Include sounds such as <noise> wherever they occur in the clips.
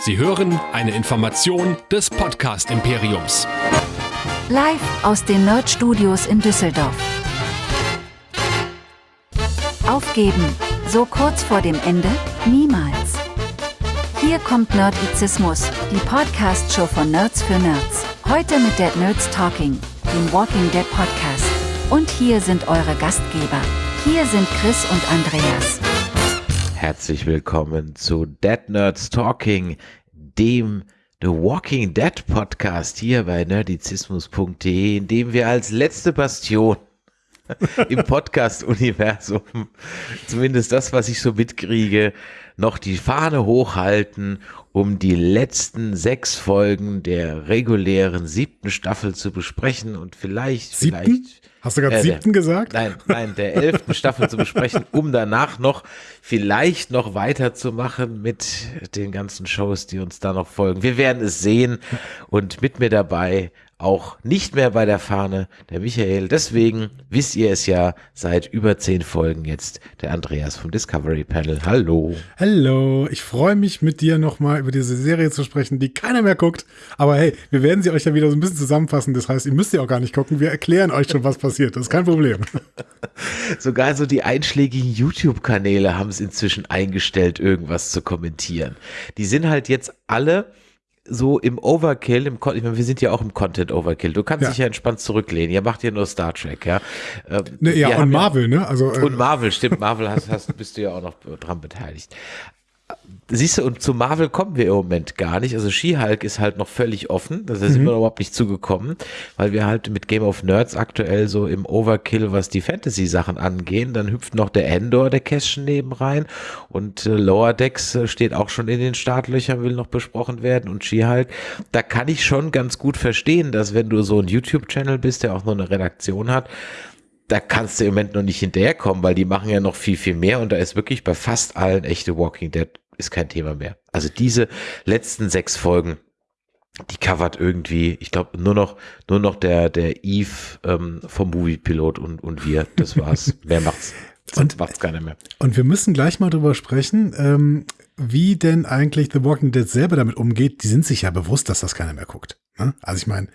Sie hören eine Information des Podcast Imperiums. Live aus den Nerd Studios in Düsseldorf. Aufgeben, so kurz vor dem Ende? Niemals. Hier kommt Nerdizismus, die Podcast-Show von Nerds für Nerds. Heute mit Dead Nerds Talking, dem Walking Dead Podcast. Und hier sind eure Gastgeber. Hier sind Chris und Andreas. Herzlich willkommen zu Dead Nerds Talking, dem The Walking Dead Podcast hier bei nerdizismus.de, in dem wir als letzte Bastion <laughs> im Podcast-Universum, zumindest das, was ich so mitkriege, noch die Fahne hochhalten, um die letzten sechs Folgen der regulären siebten Staffel zu besprechen und vielleicht, Siebten? vielleicht Hast du gerade Äh, siebten der- gesagt? Nein, nein, der elften Staffel zu besprechen, um danach noch vielleicht noch weiterzumachen mit den ganzen Shows, die uns da noch folgen. Wir werden es sehen und mit mir dabei auch nicht mehr bei der Fahne der Michael. Deswegen wisst ihr es ja seit über zehn Folgen jetzt der Andreas vom Discovery Panel. Hallo. Hallo, ich freue mich mit dir nochmal über diese Serie zu sprechen, die keiner mehr guckt. Aber hey, wir werden sie euch ja wieder so ein bisschen zusammenfassen. Das heißt, ihr müsst ja auch gar nicht gucken. Wir erklären euch schon, was passiert. Das ist kein Problem. <laughs> Sogar so die einschlägigen YouTube-Kanäle haben es inzwischen eingestellt, irgendwas zu kommentieren. Die sind halt jetzt alle so im Overkill, im Con ich meine, wir sind ja auch im Content Overkill. Du kannst Ja. dich ja entspannt zurücklehnen. Ihr macht ja nur Star Trek, ja. Ähm, Ne, ja, und Marvel, ne? Also, äh, Und Marvel, stimmt, Marvel hast, hast, bist du ja auch noch dran beteiligt. Siehst du, und zu Marvel kommen wir im Moment gar nicht. Also She-Hulk ist halt noch völlig offen. Da sind wir überhaupt nicht zugekommen, weil wir halt mit Game of Nerds aktuell so im Overkill, was die Fantasy-Sachen angehen. Dann hüpft noch der Endor, der Kästchen neben rein. Und äh, Lower Decks äh, steht auch schon in den Startlöchern, will noch besprochen werden. Und She-Hulk, da kann ich schon ganz gut verstehen, dass wenn du so ein YouTube-Channel bist, der auch noch eine Redaktion hat, da kannst du im Moment noch nicht hinterherkommen, weil die machen ja noch viel, viel mehr und da ist wirklich bei fast allen echte Walking Dead ist kein Thema mehr. Also diese letzten sechs Folgen, die covert irgendwie, ich glaube, nur noch, nur noch der, der Eve ähm, vom Movie-Pilot und, und wir. Das war's. <laughs> Mehr macht's. Und- macht's keiner mehr. und wir müssen gleich mal drüber sprechen, ähm, wie denn eigentlich The Walking Dead selber damit umgeht. Die sind sich ja bewusst, dass das keiner mehr guckt. Ne? Also ich meine,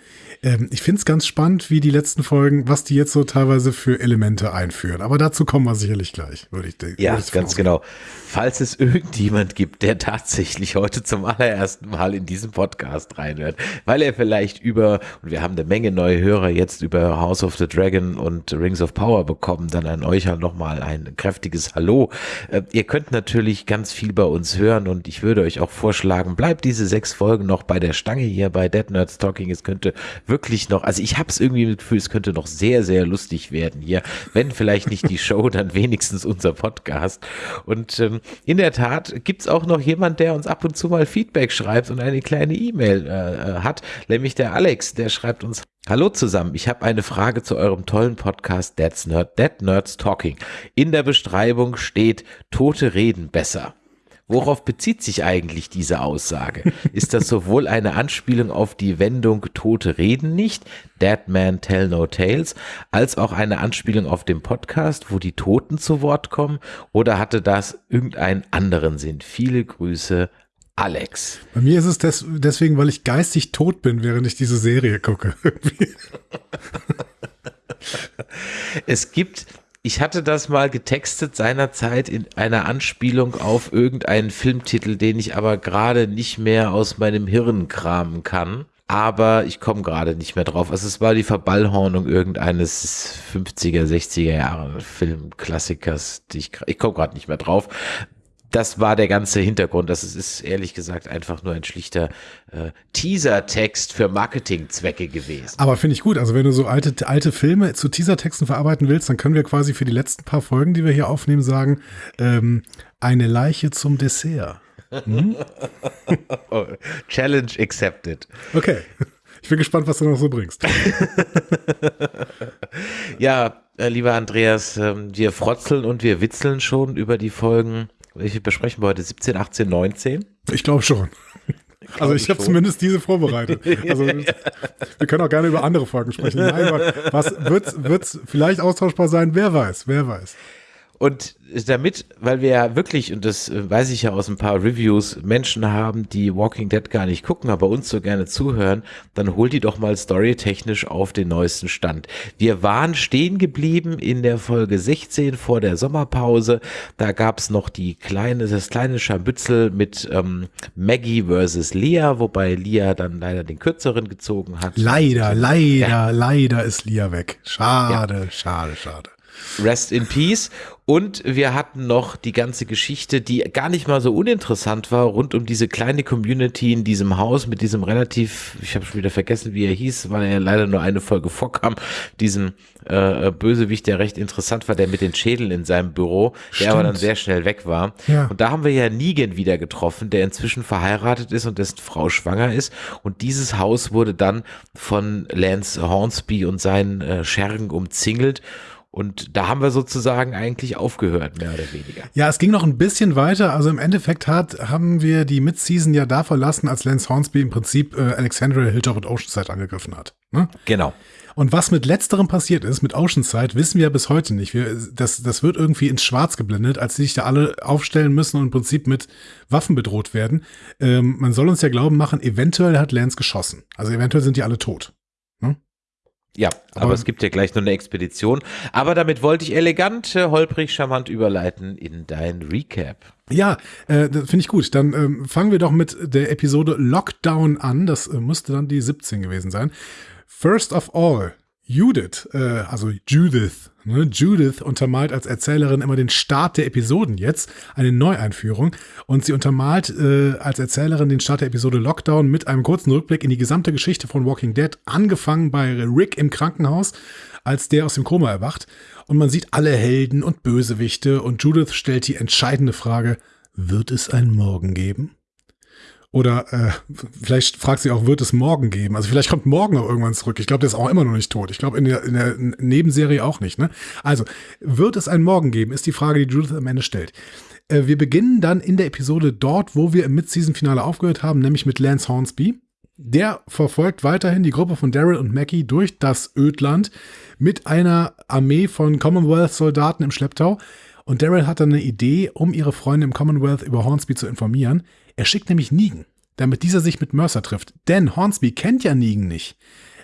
ähm, ich finde es ganz spannend, wie die letzten Folgen, was die jetzt so teilweise für Elemente einführen. Aber dazu kommen wir sicherlich gleich, würde ich denken. Ja, ganz genau. Falls es irgendjemand gibt, der tatsächlich heute zum allerersten Mal in diesen Podcast reinhört, weil er vielleicht über, und wir haben eine Menge neue Hörer jetzt über House of the Dragon und Rings of Power bekommen, dann an euch halt nochmal ein kräftiges Hallo. Äh, ihr könnt natürlich ganz viel bei uns hören und ich würde euch auch vorschlagen, bleibt diese sechs Folgen noch bei der Stange hier bei Dead Nerds Talking. Es könnte wirklich noch, also ich habe es irgendwie mit Gefühl, es könnte noch sehr, sehr lustig werden hier. Wenn vielleicht nicht die Show, <laughs> dann wenigstens unser Podcast. Und ähm, in der Tat gibt's auch noch jemand, der uns ab und zu mal Feedback schreibt und eine kleine E-Mail äh, äh, hat, nämlich der Alex, der schreibt uns Hallo zusammen, ich habe eine Frage zu eurem tollen Podcast Dead, Nerd, Dead Nerds Talking. In der Beschreibung steht, Tote reden besser. Worauf bezieht sich eigentlich diese Aussage? Ist das sowohl eine Anspielung auf die Wendung Tote reden nicht, Dead Man Tell No Tales, als auch eine Anspielung auf den Podcast, wo die Toten zu Wort kommen? Oder hatte das irgendeinen anderen Sinn? Viele Grüße, Alex. Bei mir ist es des, deswegen, weil ich geistig tot bin, während ich diese Serie gucke. <laughs> Es gibt, ich hatte das mal getextet seinerzeit in einer Anspielung auf irgendeinen Filmtitel, den ich aber gerade nicht mehr aus meinem Hirn kramen kann. Aber ich komme gerade nicht mehr drauf. Also es war die Verballhornung irgendeines 50er, 60er Jahre Filmklassikers. Ich ich komme gerade nicht mehr drauf. Das war der ganze Hintergrund. Das ist, ist ehrlich gesagt einfach nur ein schlichter äh, Teaser-Text für Marketingzwecke gewesen. Aber finde ich gut. Also wenn du so alte, alte Filme zu Teasertexten verarbeiten willst, dann können wir quasi für die letzten paar Folgen, die wir hier aufnehmen, sagen, ähm, eine Leiche zum Dessert. <laughs> Oh, Challenge accepted. Okay. Ich bin gespannt, was du noch so bringst. <laughs> Ja, äh, lieber Andreas, ähm, wir frotzeln und wir witzeln schon über die Folgen. Welche besprechen wir heute? 17, 18, 19? Ich glaube schon. <laughs> Also ich habe zumindest diese vorbereitet. <laughs> Also wir können auch gerne über andere Folgen sprechen. Nein, was wird's, wird's vielleicht austauschbar sein? Wer weiß, wer weiß. Und damit, weil wir ja wirklich, und das äh, weiß ich ja aus ein paar Reviews, Menschen haben, die Walking Dead gar nicht gucken, aber uns so gerne zuhören, dann holt die doch mal storytechnisch auf den neuesten Stand. Wir waren stehen geblieben in der Folge 16 vor der Sommerpause. Da gab's noch die kleine, das kleine Scharmützel mit ähm, Maggie versus Leah, wobei Leah dann leider den kürzeren gezogen hat. Leider, leider, ja. leider ist Leah weg. Schade, ja. schade, schade. Rest in Peace. Und wir hatten noch die ganze Geschichte, die gar nicht mal so uninteressant war, rund um diese kleine Community in diesem Haus mit diesem relativ, ich habe schon wieder vergessen, wie er hieß, weil er leider nur eine Folge vorkam, diesem äh, Bösewicht, der recht interessant war, der mit den Schädeln in seinem Büro, Stimmt. der aber dann sehr schnell weg war. Ja. Und da haben wir ja Negan wieder getroffen, der inzwischen verheiratet ist und dessen Frau schwanger ist. Und dieses Haus wurde dann von Lance Hornsby und seinen äh, Schergen umzingelt. Und da haben wir sozusagen eigentlich aufgehört, mehr oder weniger. Ja, es ging noch ein bisschen weiter. Also im Endeffekt hat, haben wir die Mid-Season ja da verlassen, als Lance Hornsby im Prinzip äh, Alexandria, Hilltop und Oceanside angegriffen hat. Ne? Genau. Und was mit letzterem passiert ist, mit Oceanside, wissen wir bis heute nicht. Wir, das, das wird irgendwie ins Schwarz geblendet, als sie sich da alle aufstellen müssen und im Prinzip mit Waffen bedroht werden. Ähm, man soll uns ja glauben machen, eventuell hat Lance geschossen. Also eventuell sind die alle tot. Ja, aber, aber, es gibt ja gleich noch eine Expedition. Aber damit wollte ich elegant, äh, holprig, charmant überleiten in dein Recap. Ja, äh, finde ich gut. Dann ähm, fangen wir doch mit der Episode Lockdown an. Das äh, musste dann die 17 gewesen sein. First of all, Judith, äh, also Judith, ne? Judith untermalt als Erzählerin immer den Start der Episoden jetzt, eine Neueinführung. Und sie untermalt äh, als Erzählerin den Start der Episode Lockdown mit einem kurzen Rückblick in die gesamte Geschichte von Walking Dead, angefangen bei Rick im Krankenhaus, als der aus dem Koma erwacht. Und man sieht alle Helden und Bösewichte und Judith stellt die entscheidende Frage, wird es ein Morgen geben? Oder äh, vielleicht fragt sie auch, wird es morgen geben? Also vielleicht kommt morgen noch irgendwann zurück. Ich glaube, der ist auch immer noch nicht tot. Ich glaube, in der, in der Nebenserie auch nicht. Ne? Also, wird es einen Morgen geben, ist die Frage, die Judith am Ende stellt. Äh, wir beginnen dann in der Episode dort, wo wir im Mid-Season-Finale aufgehört haben, nämlich mit Lance Hornsby. Der verfolgt weiterhin die Gruppe von Daryl und Mackie durch das Ödland mit einer Armee von Commonwealth-Soldaten im Schlepptau. Und Daryl hat dann eine Idee, um ihre Freunde im Commonwealth über Hornsby zu informieren. Er schickt nämlich Negan, damit dieser sich mit Mercer trifft. Denn Hornsby kennt ja Negan nicht.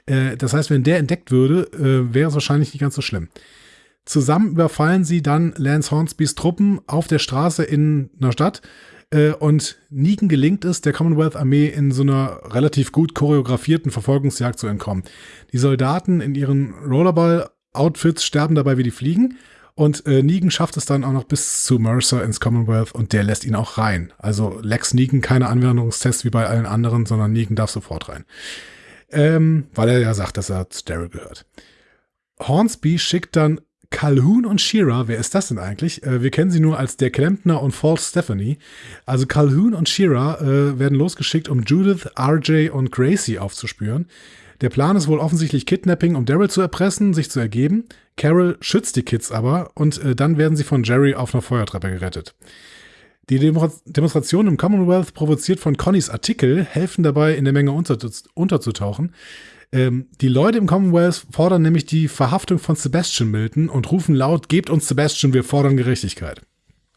Äh, das heißt, wenn der entdeckt würde, äh, wäre es wahrscheinlich nicht ganz so schlimm. Zusammen überfallen sie dann Lance Hornsbys Truppen auf der Straße in einer Stadt. Äh, und Negan gelingt es, der Commonwealth-Armee in so einer relativ gut choreografierten Verfolgungsjagd zu entkommen. Die Soldaten in ihren Rollerball-Outfits sterben dabei wie die Fliegen. Und äh, Negan schafft es dann auch noch bis zu Mercer ins Commonwealth und der lässt ihn auch rein. Also Lex Negan keine Anwendungstests wie bei allen anderen, sondern Negan darf sofort rein. Ähm, weil er ja sagt, dass er zu Daryl gehört. Hornsby schickt dann Calhoun und Shira, wer ist das denn eigentlich? Äh, wir kennen sie nur als der Klempner und False Stephanie. Also Calhoun und Shira äh, werden losgeschickt, um Judith, RJ und Gracie aufzuspüren. Der Plan ist wohl offensichtlich Kidnapping, um Daryl zu erpressen, sich zu ergeben. Carol schützt die Kids aber und äh, dann werden sie von Jerry auf einer Feuertreppe gerettet. Die Demo Demonstration im Commonwealth, provoziert von Connys Artikel, helfen dabei, in der Menge unter unterzutauchen. Ähm, die Leute im Commonwealth fordern nämlich die Verhaftung von Sebastian Milton und rufen laut, gebt uns Sebastian, wir fordern Gerechtigkeit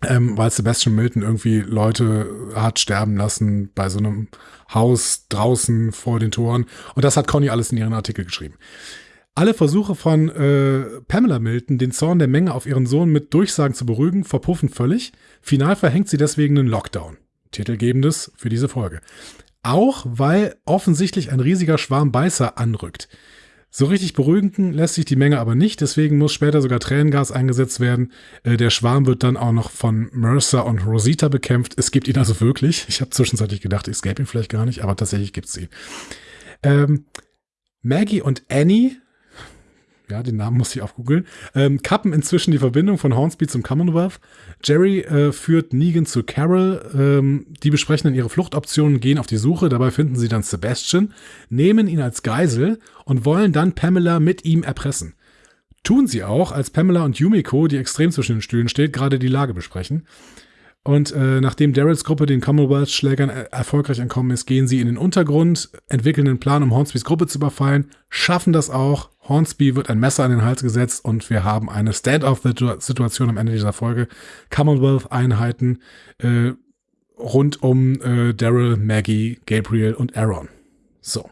ähm, weil Sebastian Milton irgendwie Leute hat sterben lassen bei so einem Haus draußen vor den Toren. Und das hat Conny alles in ihren Artikel geschrieben. Alle Versuche von äh, Pamela Milton, den Zorn der Menge auf ihren Sohn mit Durchsagen zu beruhigen, verpuffen völlig. Final verhängt sie deswegen einen Lockdown. Titelgebendes für diese Folge. Auch weil offensichtlich ein riesiger Schwarm Beißer anrückt. So richtig beruhigen lässt sich die Menge aber nicht, deswegen muss später sogar Tränengas eingesetzt werden. Äh, der Schwarm wird dann auch noch von Mercer und Rosita bekämpft. Es gibt ihn also wirklich. Ich habe zwischenzeitlich gedacht, es gäbe ihn vielleicht gar nicht, aber tatsächlich gibt es ihn. Ähm, Maggie und Annie ja, den Namen muss ich aufgoogeln, ähm, kappen inzwischen die Verbindung von Hornsby zum Commonwealth. Jerry äh, führt Negan zu Carol. Ähm, die besprechen dann ihre Fluchtoptionen, gehen auf die Suche. Dabei finden sie dann Sebastian, nehmen ihn als Geisel und wollen dann Pamela mit ihm erpressen. Tun sie auch, als Pamela und Yumiko, die extrem zwischen den Stühlen steht, gerade die Lage besprechen. Und äh, nachdem Daryls Gruppe den Commonwealth-Schlägern er erfolgreich entkommen ist, gehen sie in den Untergrund, entwickeln einen Plan, um Hornsbys Gruppe zu überfallen, schaffen das auch. Hornsby wird ein Messer an den Hals gesetzt und wir haben eine Stand-off-Situation am Ende dieser Folge. Commonwealth-Einheiten äh, rund um äh, Daryl, Maggie, Gabriel und Aaron. So.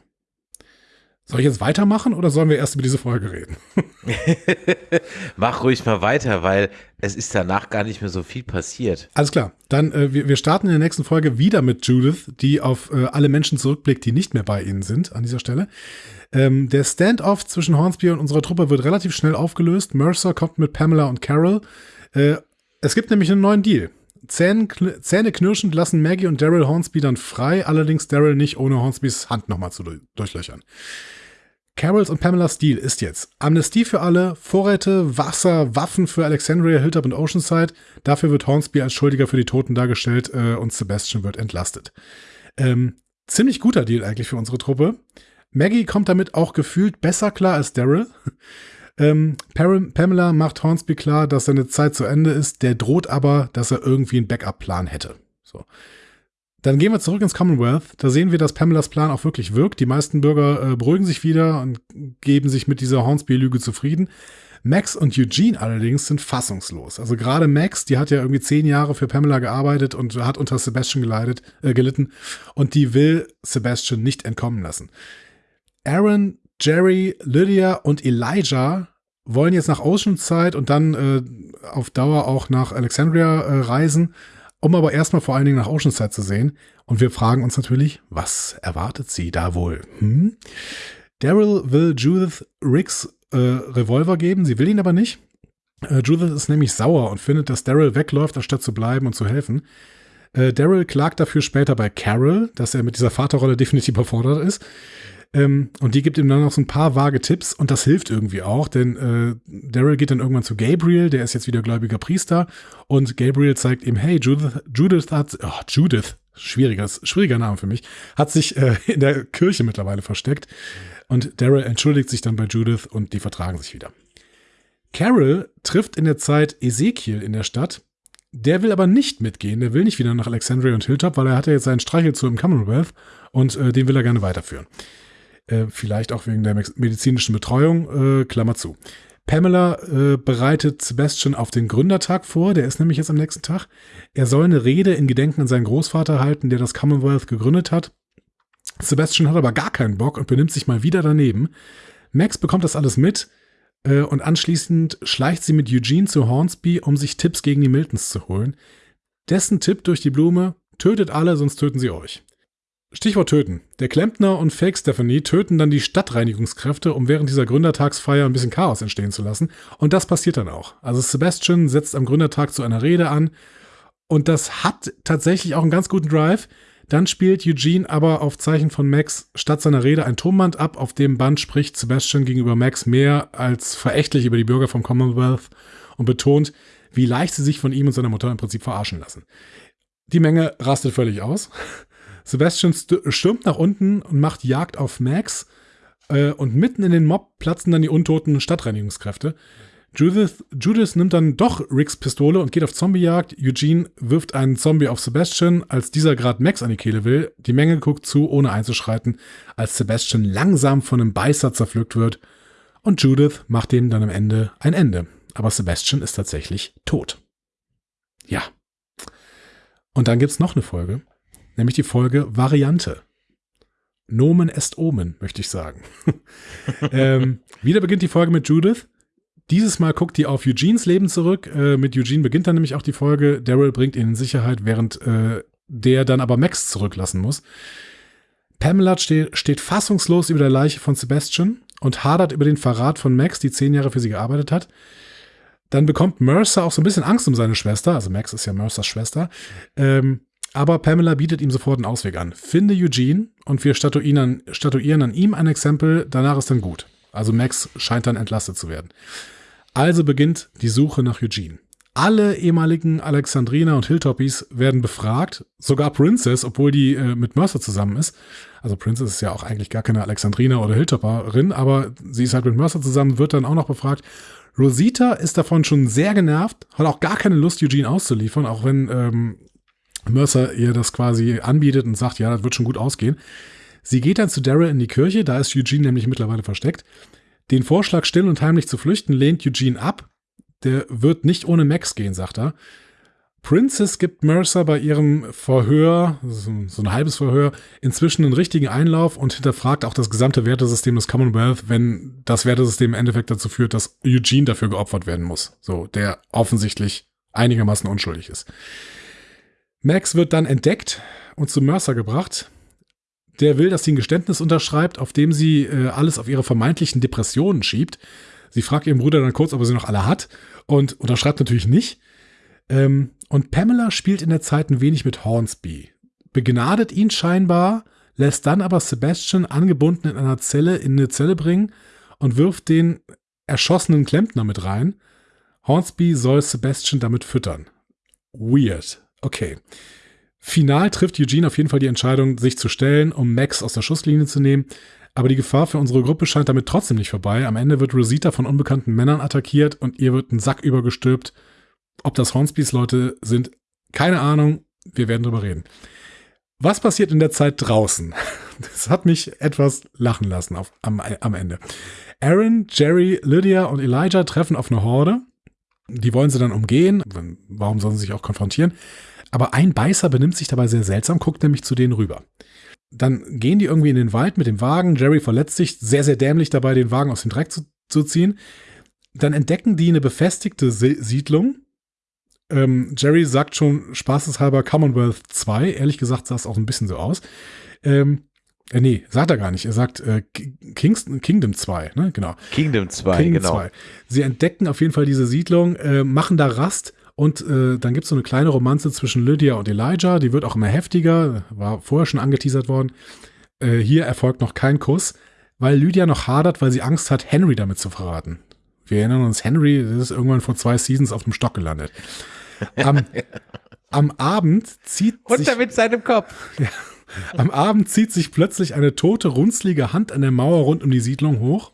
Soll ich jetzt weitermachen oder sollen wir erst über diese Folge reden? <laughs> Mach ruhig mal weiter, weil es ist danach gar nicht mehr so viel passiert. Alles klar. Dann, äh, wir, wir starten in der nächsten Folge wieder mit Judith, die auf äh, alle Menschen zurückblickt, die nicht mehr bei ihnen sind an dieser Stelle. Ähm, der Standoff zwischen Hornsby und unserer Truppe wird relativ schnell aufgelöst. Mercer kommt mit Pamela und Carol. Äh, es gibt nämlich einen neuen Deal. Zähne, knirschend lassen Maggie und Daryl Hornsby dann frei, allerdings Daryl nicht, ohne Hornsbys Hand nochmal zu durchlöchern. Carols und Pamela's Deal ist jetzt Amnestie für alle, Vorräte, Wasser, Waffen für Alexandria, Hilltop und Oceanside. Dafür wird Hornsby als Schuldiger für die Toten dargestellt äh, und Sebastian wird entlastet. Ähm, ziemlich guter Deal eigentlich für unsere Truppe. Maggie kommt damit auch gefühlt besser klar als Daryl. Ähm, Pamela macht Hornsby klar, dass seine Zeit zu Ende ist. Der droht aber, dass er irgendwie einen Backup-Plan hätte. So. Dann gehen wir zurück ins Commonwealth. Da sehen wir, dass Pamelas Plan auch wirklich wirkt. Die meisten Bürger äh, beruhigen sich wieder und geben sich mit dieser Hornsby-Lüge zufrieden. Max und Eugene allerdings sind fassungslos. Also gerade Max, die hat ja irgendwie zehn Jahre für Pamela gearbeitet und hat unter Sebastian geleitet, äh, gelitten und die will Sebastian nicht entkommen lassen. Aaron, Jerry, Lydia und Elijah wollen jetzt nach Oceanside und dann äh, auf Dauer auch nach Alexandria äh, reisen um aber erstmal vor allen Dingen nach Oceanside zu sehen. Und wir fragen uns natürlich, was erwartet sie da wohl? Hm? Daryl will Judith Riggs äh, Revolver geben, sie will ihn aber nicht. Äh, Judith ist nämlich sauer und findet, dass Daryl wegläuft, anstatt zu bleiben und zu helfen. Äh, Daryl klagt dafür später bei Carol, dass er mit dieser Vaterrolle definitiv überfordert ist. Ähm, und die gibt ihm dann noch so ein paar vage Tipps und das hilft irgendwie auch, denn äh, Daryl geht dann irgendwann zu Gabriel, der ist jetzt wieder gläubiger Priester und Gabriel zeigt ihm, hey, Judith, Judith hat, oh, Judith, schwieriger, schwieriger Name für mich, hat sich äh, <laughs> in der Kirche mittlerweile versteckt und Daryl entschuldigt sich dann bei Judith und die vertragen sich wieder. Carol trifft in der Zeit Ezekiel in der Stadt. Der will aber nicht mitgehen, der will nicht wieder nach Alexandria und Hilltop, weil er hat ja jetzt seinen Streichel zu im Commonwealth und äh, den will er gerne weiterführen. Äh, vielleicht auch wegen der medizinischen Betreuung, äh, Klammer zu. Pamela äh, bereitet Sebastian auf den Gründertag vor, der ist nämlich jetzt am nächsten Tag. Er soll eine Rede in Gedenken an seinen Großvater halten, der das Commonwealth gegründet hat. Sebastian hat aber gar keinen Bock und benimmt sich mal wieder daneben. Max bekommt das alles mit äh, und anschließend schleicht sie mit Eugene zu Hornsby, um sich Tipps gegen die Miltons zu holen. Dessen Tipp durch die Blume, tötet alle, sonst töten sie euch. Stichwort töten. Der Klempner und Fake Stephanie töten dann die Stadtreinigungskräfte, um während dieser Gründertagsfeier ein bisschen Chaos entstehen zu lassen. Und das passiert dann auch. Also Sebastian setzt am Gründertag zu einer Rede an. Und das hat tatsächlich auch einen ganz guten Drive. Dann spielt Eugene aber auf Zeichen von Max statt seiner Rede ein Tonband ab, auf dem Band spricht Sebastian gegenüber Max mehr als verächtlich über die Bürger vom Commonwealth und betont, wie leicht sie sich von ihm und seiner Mutter im Prinzip verarschen lassen. Die Menge rastet völlig aus. Sebastian stürmt nach unten und macht Jagd auf Max. Äh, und mitten in den Mob platzen dann die untoten Stadtreinigungskräfte. Judith, Judith nimmt dann doch Ricks Pistole und geht auf Zombiejagd. Eugene wirft einen Zombie auf Sebastian, als dieser gerade Max an die Kehle will. Die Menge guckt zu, ohne einzuschreiten, als Sebastian langsam von einem Beißer zerpflückt wird. Und Judith macht dem dann am Ende ein Ende. Aber Sebastian ist tatsächlich tot. Ja. Und dann gibt's noch eine Folge nämlich die Folge Variante. Nomen est Omen, möchte ich sagen. <laughs> ähm, wieder beginnt die Folge mit Judith. Dieses Mal guckt die auf Eugenes Leben zurück. Äh, mit Eugene beginnt dann nämlich auch die Folge. Daryl bringt ihn in Sicherheit, während äh, der dann aber Max zurücklassen muss. Pamela steht, steht fassungslos über der Leiche von Sebastian und hadert über den Verrat von Max, die zehn Jahre für sie gearbeitet hat. Dann bekommt Mercer auch so ein bisschen Angst um seine Schwester, also Max ist ja Mercers Schwester, ähm, aber Pamela bietet ihm sofort einen Ausweg an. Finde Eugene und wir statuieren an, statuieren an ihm ein Exempel, danach ist dann gut. Also Max scheint dann entlastet zu werden. Also beginnt die Suche nach Eugene. Alle ehemaligen Alexandriner und Hilltoppies werden befragt, sogar Princess, obwohl die äh, mit Mercer zusammen ist. Also Princess ist ja auch eigentlich gar keine Alexandriner oder Hilltopperin, aber sie ist halt mit Mercer zusammen, wird dann auch noch befragt. Rosita ist davon schon sehr genervt, hat auch gar keine Lust, Eugene auszuliefern, auch wenn ähm, Mercer ihr das quasi anbietet und sagt, ja, das wird schon gut ausgehen. Sie geht dann zu Daryl in die Kirche, da ist Eugene nämlich mittlerweile versteckt. Den Vorschlag, still und heimlich zu flüchten, lehnt Eugene ab. Der wird nicht ohne Max gehen, sagt er. Princess gibt Mercer bei ihrem Verhör, so, ein halbes Verhör, inzwischen einen richtigen Einlauf und hinterfragt auch das gesamte Wertesystem des Commonwealth, wenn das Wertesystem im Endeffekt dazu führt, dass Eugene dafür geopfert werden muss. So, der offensichtlich einigermaßen unschuldig ist. Max wird dann entdeckt und zu Mercer gebracht. Der will, dass sie ein Geständnis unterschreibt, auf dem sie äh, alles auf ihre vermeintlichen Depressionen schiebt. Sie fragt ihren Bruder dann kurz, ob er sie noch alle hat und unterschreibt natürlich nicht. Ähm, und Pamela spielt in der Zeit ein wenig mit Hornsby. Begnadet ihn scheinbar, lässt dann aber Sebastian angebunden in einer Zelle in eine Zelle bringen und wirft den erschossenen Klempner mit rein. Hornsby soll Sebastian damit füttern. Weird. Okay. Final trifft Eugene auf jeden Fall die Entscheidung, sich zu stellen, um Max aus der Schusslinie zu nehmen. Aber die Gefahr für unsere Gruppe scheint damit trotzdem nicht vorbei. Am Ende wird Rosita von unbekannten Männern attackiert und ihr wird ein Sack übergestülpt. Ob das Hornsbys Leute sind, keine Ahnung. Wir werden drüber reden. Was passiert in der Zeit draußen? <laughs> Das hat mich etwas lachen lassen auf, am, am Ende. Aaron, Jerry, Lydia und Elijah treffen auf eine Horde. Die wollen sie dann umgehen. Warum sollen sie sich auch konfrontieren? Aber ein Beißer benimmt sich dabei sehr seltsam, guckt nämlich zu denen rüber. Dann gehen die irgendwie in den Wald mit dem Wagen. Jerry verletzt sich sehr, sehr dämlich dabei, den Wagen aus dem Dreck zu, zu ziehen. Dann entdecken die eine befestigte Siedlung ähm, Jerry sagt schon spaßeshalber Commonwealth 2. Ehrlich gesagt sah es auch ein bisschen so aus. Ähm, äh, nee, sagt er gar nicht. Er sagt äh, Kingston, Kingdom 2, ne? Genau. Kingdom 2, Kingdom genau. 2. Sie entdecken auf jeden Fall diese Siedlung, äh, machen da Rast und äh, dann gibt es so eine kleine Romanze zwischen Lydia und Elijah. Die wird auch immer heftiger, war vorher schon angeteasert worden. Äh, hier erfolgt noch kein Kuss, weil Lydia noch hadert, weil sie Angst hat, Henry damit zu verraten. Wir erinnern uns, Henry ist irgendwann vor zwei Seasons auf dem Stock gelandet. Am, <laughs> am Abend zieht Runter sich, mit seinem Kopf. <laughs> Ja, am Abend zieht sich plötzlich eine tote, runzlige Hand an der Mauer rund um die Siedlung hoch.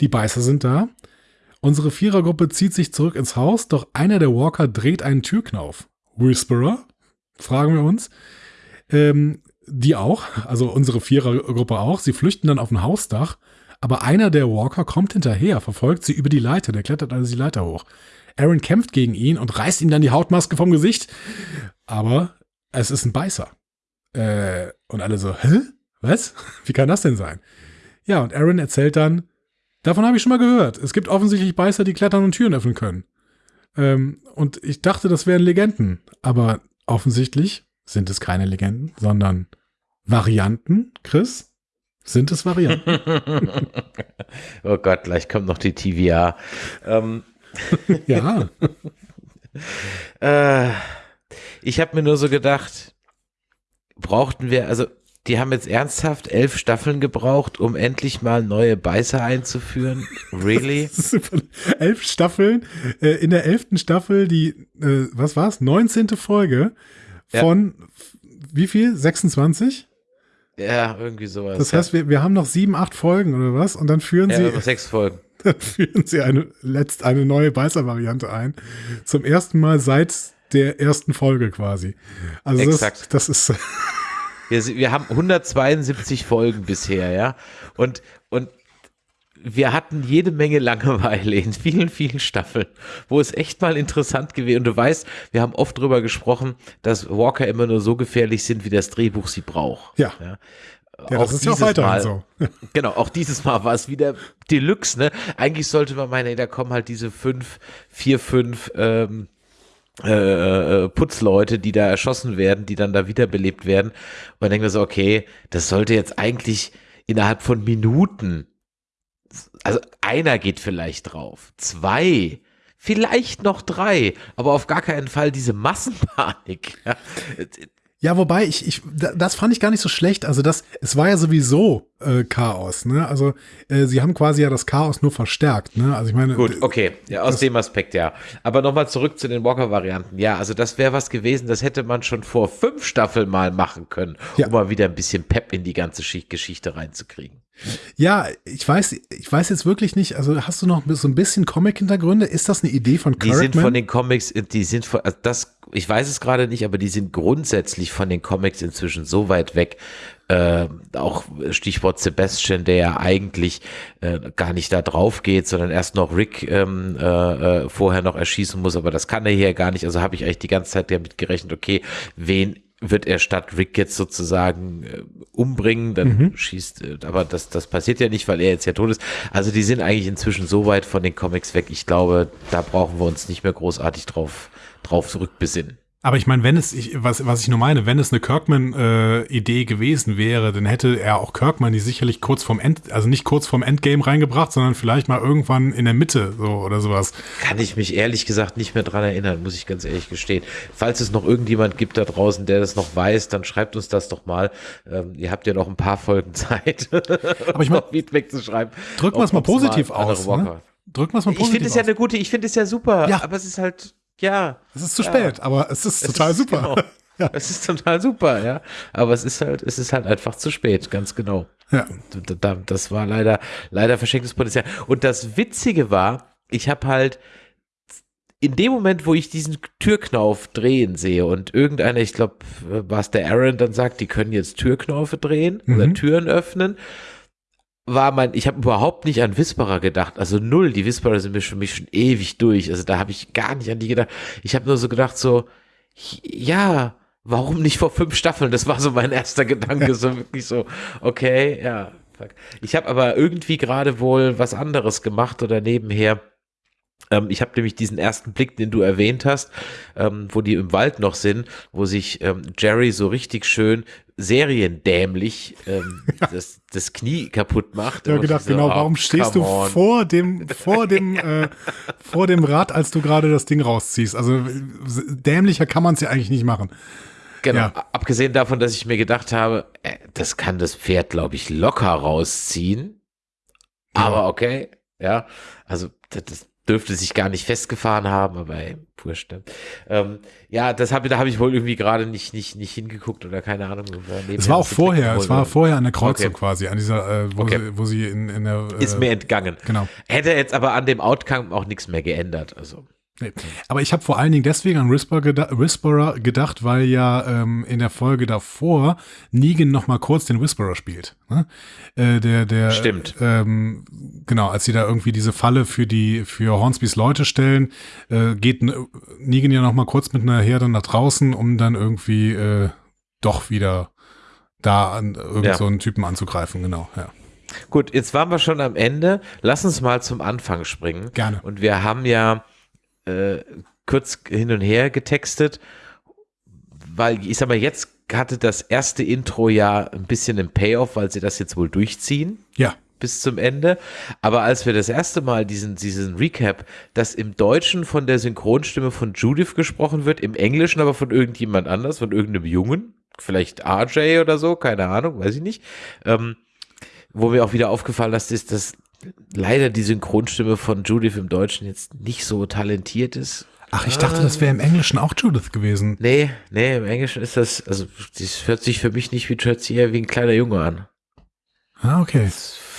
Die Beißer sind da. Unsere Vierergruppe zieht sich zurück ins Haus, doch einer der Walker dreht einen Türknauf. Whisperer? Fragen wir uns. Ähm, die auch, also unsere Vierergruppe auch. Sie flüchten dann auf ein Hausdach, aber einer der Walker kommt hinterher, verfolgt sie über die Leiter, der klettert also die Leiter hoch. Aaron kämpft gegen ihn und reißt ihm dann die Hautmaske vom Gesicht. Aber es ist ein Beißer. Äh, und alle so, hä? Was? <laughs> Wie kann das denn sein? Ja, und Aaron erzählt dann, davon habe ich schon mal gehört. Es gibt offensichtlich Beißer, die klettern und Türen öffnen können. Ähm, und ich dachte, das wären Legenden. Aber offensichtlich sind es keine Legenden, sondern Varianten, Chris? Sind es Varianten? <laughs> oh Gott, gleich kommt noch die TVA. Ähm, <laughs> ja. <laughs> äh, ich habe mir nur so gedacht, brauchten wir, also die haben jetzt ernsthaft elf Staffeln gebraucht, um endlich mal neue Beißer einzuführen. Really? <laughs> elf Staffeln. Äh, in der elften Staffel die, äh, was war's? 19. Folge von ja. wie viel? 26? Ja, irgendwie sowas. Das heißt, wir, wir haben noch sieben, acht Folgen oder was? Und dann führen ja, sie. sechs Folgen. <laughs> Dann führen sie eine, letzt eine neue Beißer-Variante ein. Zum ersten Mal seit der ersten Folge quasi. Also Exakt. Das, das ist. <laughs> wir, wir haben 172 Folgen bisher, ja. Und, und wir hatten jede Menge Langeweile in vielen, vielen Staffeln, wo es echt mal interessant gewesen. Und du weißt, wir haben oft drüber gesprochen, dass Walker immer nur so gefährlich sind, wie das Drehbuch sie braucht. Ja. ja. Ja, das ist ja auch weiterhin so. <laughs> genau, auch dieses Mal war es wieder Deluxe, ne? Eigentlich sollte man meinen, ey, da kommen halt diese fünf, vier, fünf ähm, äh, äh, Putzleute, die da erschossen werden, die dann da wiederbelebt werden. Und man denkt so, okay, das sollte jetzt eigentlich innerhalb von Minuten, also einer geht vielleicht drauf, zwei, vielleicht noch drei, aber auf gar keinen Fall diese Massenpanik. <laughs> wobei ich, ich, das fand ich gar nicht so schlecht. Also das, es war ja sowieso äh, Chaos. Ne? Also äh, sie haben quasi ja das Chaos nur verstärkt. Ne? Also ich meine. Gut, okay, ja, aus dem Aspekt ja. Aber nochmal zurück zu den Walker-Varianten. Ja, also das wäre was gewesen, das hätte man schon vor fünf Staffeln mal machen können, ja. um mal wieder ein bisschen Pep in die ganze Geschichte reinzukriegen. Ja, ich weiß, ich weiß jetzt wirklich nicht, also hast du noch so ein bisschen Comic-Hintergründe? Ist das eine Idee von Die Kirkman? sind von den Comics, die sind von, also das, ich weiß es gerade nicht, aber die sind grundsätzlich von den Comics inzwischen so weit weg. Äh, auch Stichwort Sebastian, der ja eigentlich äh, gar nicht da drauf geht, sondern erst noch Rick ähm, äh, äh, vorher noch erschießen muss, aber das kann er hier gar nicht. Also habe ich eigentlich die ganze Zeit damit gerechnet, okay, wen wird er statt Rick jetzt sozusagen äh, umbringen, dann Mhm. schießt, äh, aber das, das passiert ja nicht, weil er jetzt ja tot ist. Also die sind eigentlich inzwischen so weit von den Comics weg. Ich glaube, da brauchen wir uns nicht mehr großartig drauf, drauf zurückbesinnen. Aber ich meine, wenn es, ich, was, was ich nur meine, wenn es eine Kirkman-Idee gewesen wäre, dann hätte er auch Kirkman die sicherlich kurz vorm End, also nicht kurz vorm Endgame reingebracht, sondern vielleicht mal irgendwann in der Mitte so oder sowas. Kann ich mich ehrlich gesagt nicht mehr dran erinnern, muss ich ganz ehrlich gestehen. Falls es noch irgendjemand gibt da draußen, der das noch weiß, dann schreibt uns das doch mal. Ähm, ihr habt ja noch ein paar Folgen Zeit, <laughs> Aber ich noch Feedback zu schreiben. drücken wir es mal positiv aus. Ne? Drücken wir es mal Ich positiv finde es ja aus. eine gute, ich finde es ja super, Ja. aber es ist halt, ja. Es ist zu Ja. spät, aber es ist total ist- super. Genau. <laughs> Es ist total super, ja. Aber es ist halt, es ist halt einfach zu spät, ganz genau. Ja. Da- da- Das war leider, leider verschenktes Potenzial. Und das Witzige war, ich habe halt in dem Moment, wo ich diesen Türknauf drehen sehe und irgendeiner, ich glaube, was der Aaron dann sagt, die können jetzt Türknaufe drehen oder Mhm. Türen öffnen, war mein, ich habe überhaupt nicht an Whisperer gedacht, also null, die Whisperer sind mir für mich schon ewig durch, also da habe ich gar nicht an die gedacht. Ich habe nur so gedacht so, ja, warum nicht vor fünf Staffeln? Das war so mein erster Gedanke, <laughs> so wirklich so, okay, ja. fuck. Ich habe aber irgendwie gerade wohl was anderes gemacht oder nebenher. Ähm, ich habe nämlich diesen ersten Blick, den du erwähnt hast, ähm, wo die im Wald noch sind, wo sich ähm, Jerry so richtig schön seriendämlich ähm, <laughs> das, das Knie kaputt macht. Ich habe Und gedacht, so, genau, oh, warum stehst du on. vor dem, <laughs> vor dem, äh, vor dem Rad, als du gerade das Ding rausziehst? Also dämlicher kann man es ja eigentlich nicht machen. Genau. Ja. Abgesehen davon, dass ich mir gedacht habe, äh, das kann das Pferd, glaube ich, locker rausziehen. Aber okay, ja. Also das, das dürfte sich gar nicht festgefahren haben, aber ey, wurscht. Ne? Ähm, ja, das habe da habe ich wohl irgendwie gerade nicht, nicht, nicht hingeguckt oder keine Ahnung. Es war auch vorher, es war vorher an der Kreuzung Okay. quasi, an dieser, äh, wo, Okay. sie, wo sie in, in der. Äh, Ist mir entgangen. Genau. Hätte jetzt aber an dem Outcome auch nichts mehr geändert. Also. Nee. Aber ich habe vor allen Dingen deswegen an Whisperer, geda Whisperer gedacht, weil ja ähm, in der Folge davor Negan noch mal kurz den Whisperer spielt. Ne? Äh, der, der, Stimmt. Ähm, genau, als sie da irgendwie diese Falle für die für Hornsbys Leute stellen, äh, geht Negan ja noch mal kurz mit einer Herde nach draußen, um dann irgendwie äh, doch wieder da an irgend Ja. so einen Typen anzugreifen. Genau, ja. Gut, jetzt waren wir schon am Ende. Lass uns mal zum Anfang springen. Gerne. Und wir haben ja äh, kurz hin und her getextet, weil ich sag mal, jetzt hatte das erste Intro ja ein bisschen einen Payoff, weil sie das jetzt wohl durchziehen Ja. bis zum Ende. Aber als wir das erste Mal diesen, diesen Recap, dass im Deutschen von der Synchronstimme von Judith gesprochen wird, im Englischen aber von irgendjemand anders, von irgendeinem Jungen, vielleicht RJ oder so, keine Ahnung, weiß ich nicht, ähm, wo mir auch wieder aufgefallen ist, ist, dass leider die Synchronstimme von Judith im Deutschen jetzt nicht so talentiert ist. Ach, ich dachte, das wäre im Englischen auch Judith gewesen. Nee, nee, im Englischen ist das, also das hört sich für mich nicht wie sich eher wie ein kleiner Junge an. Ah, okay.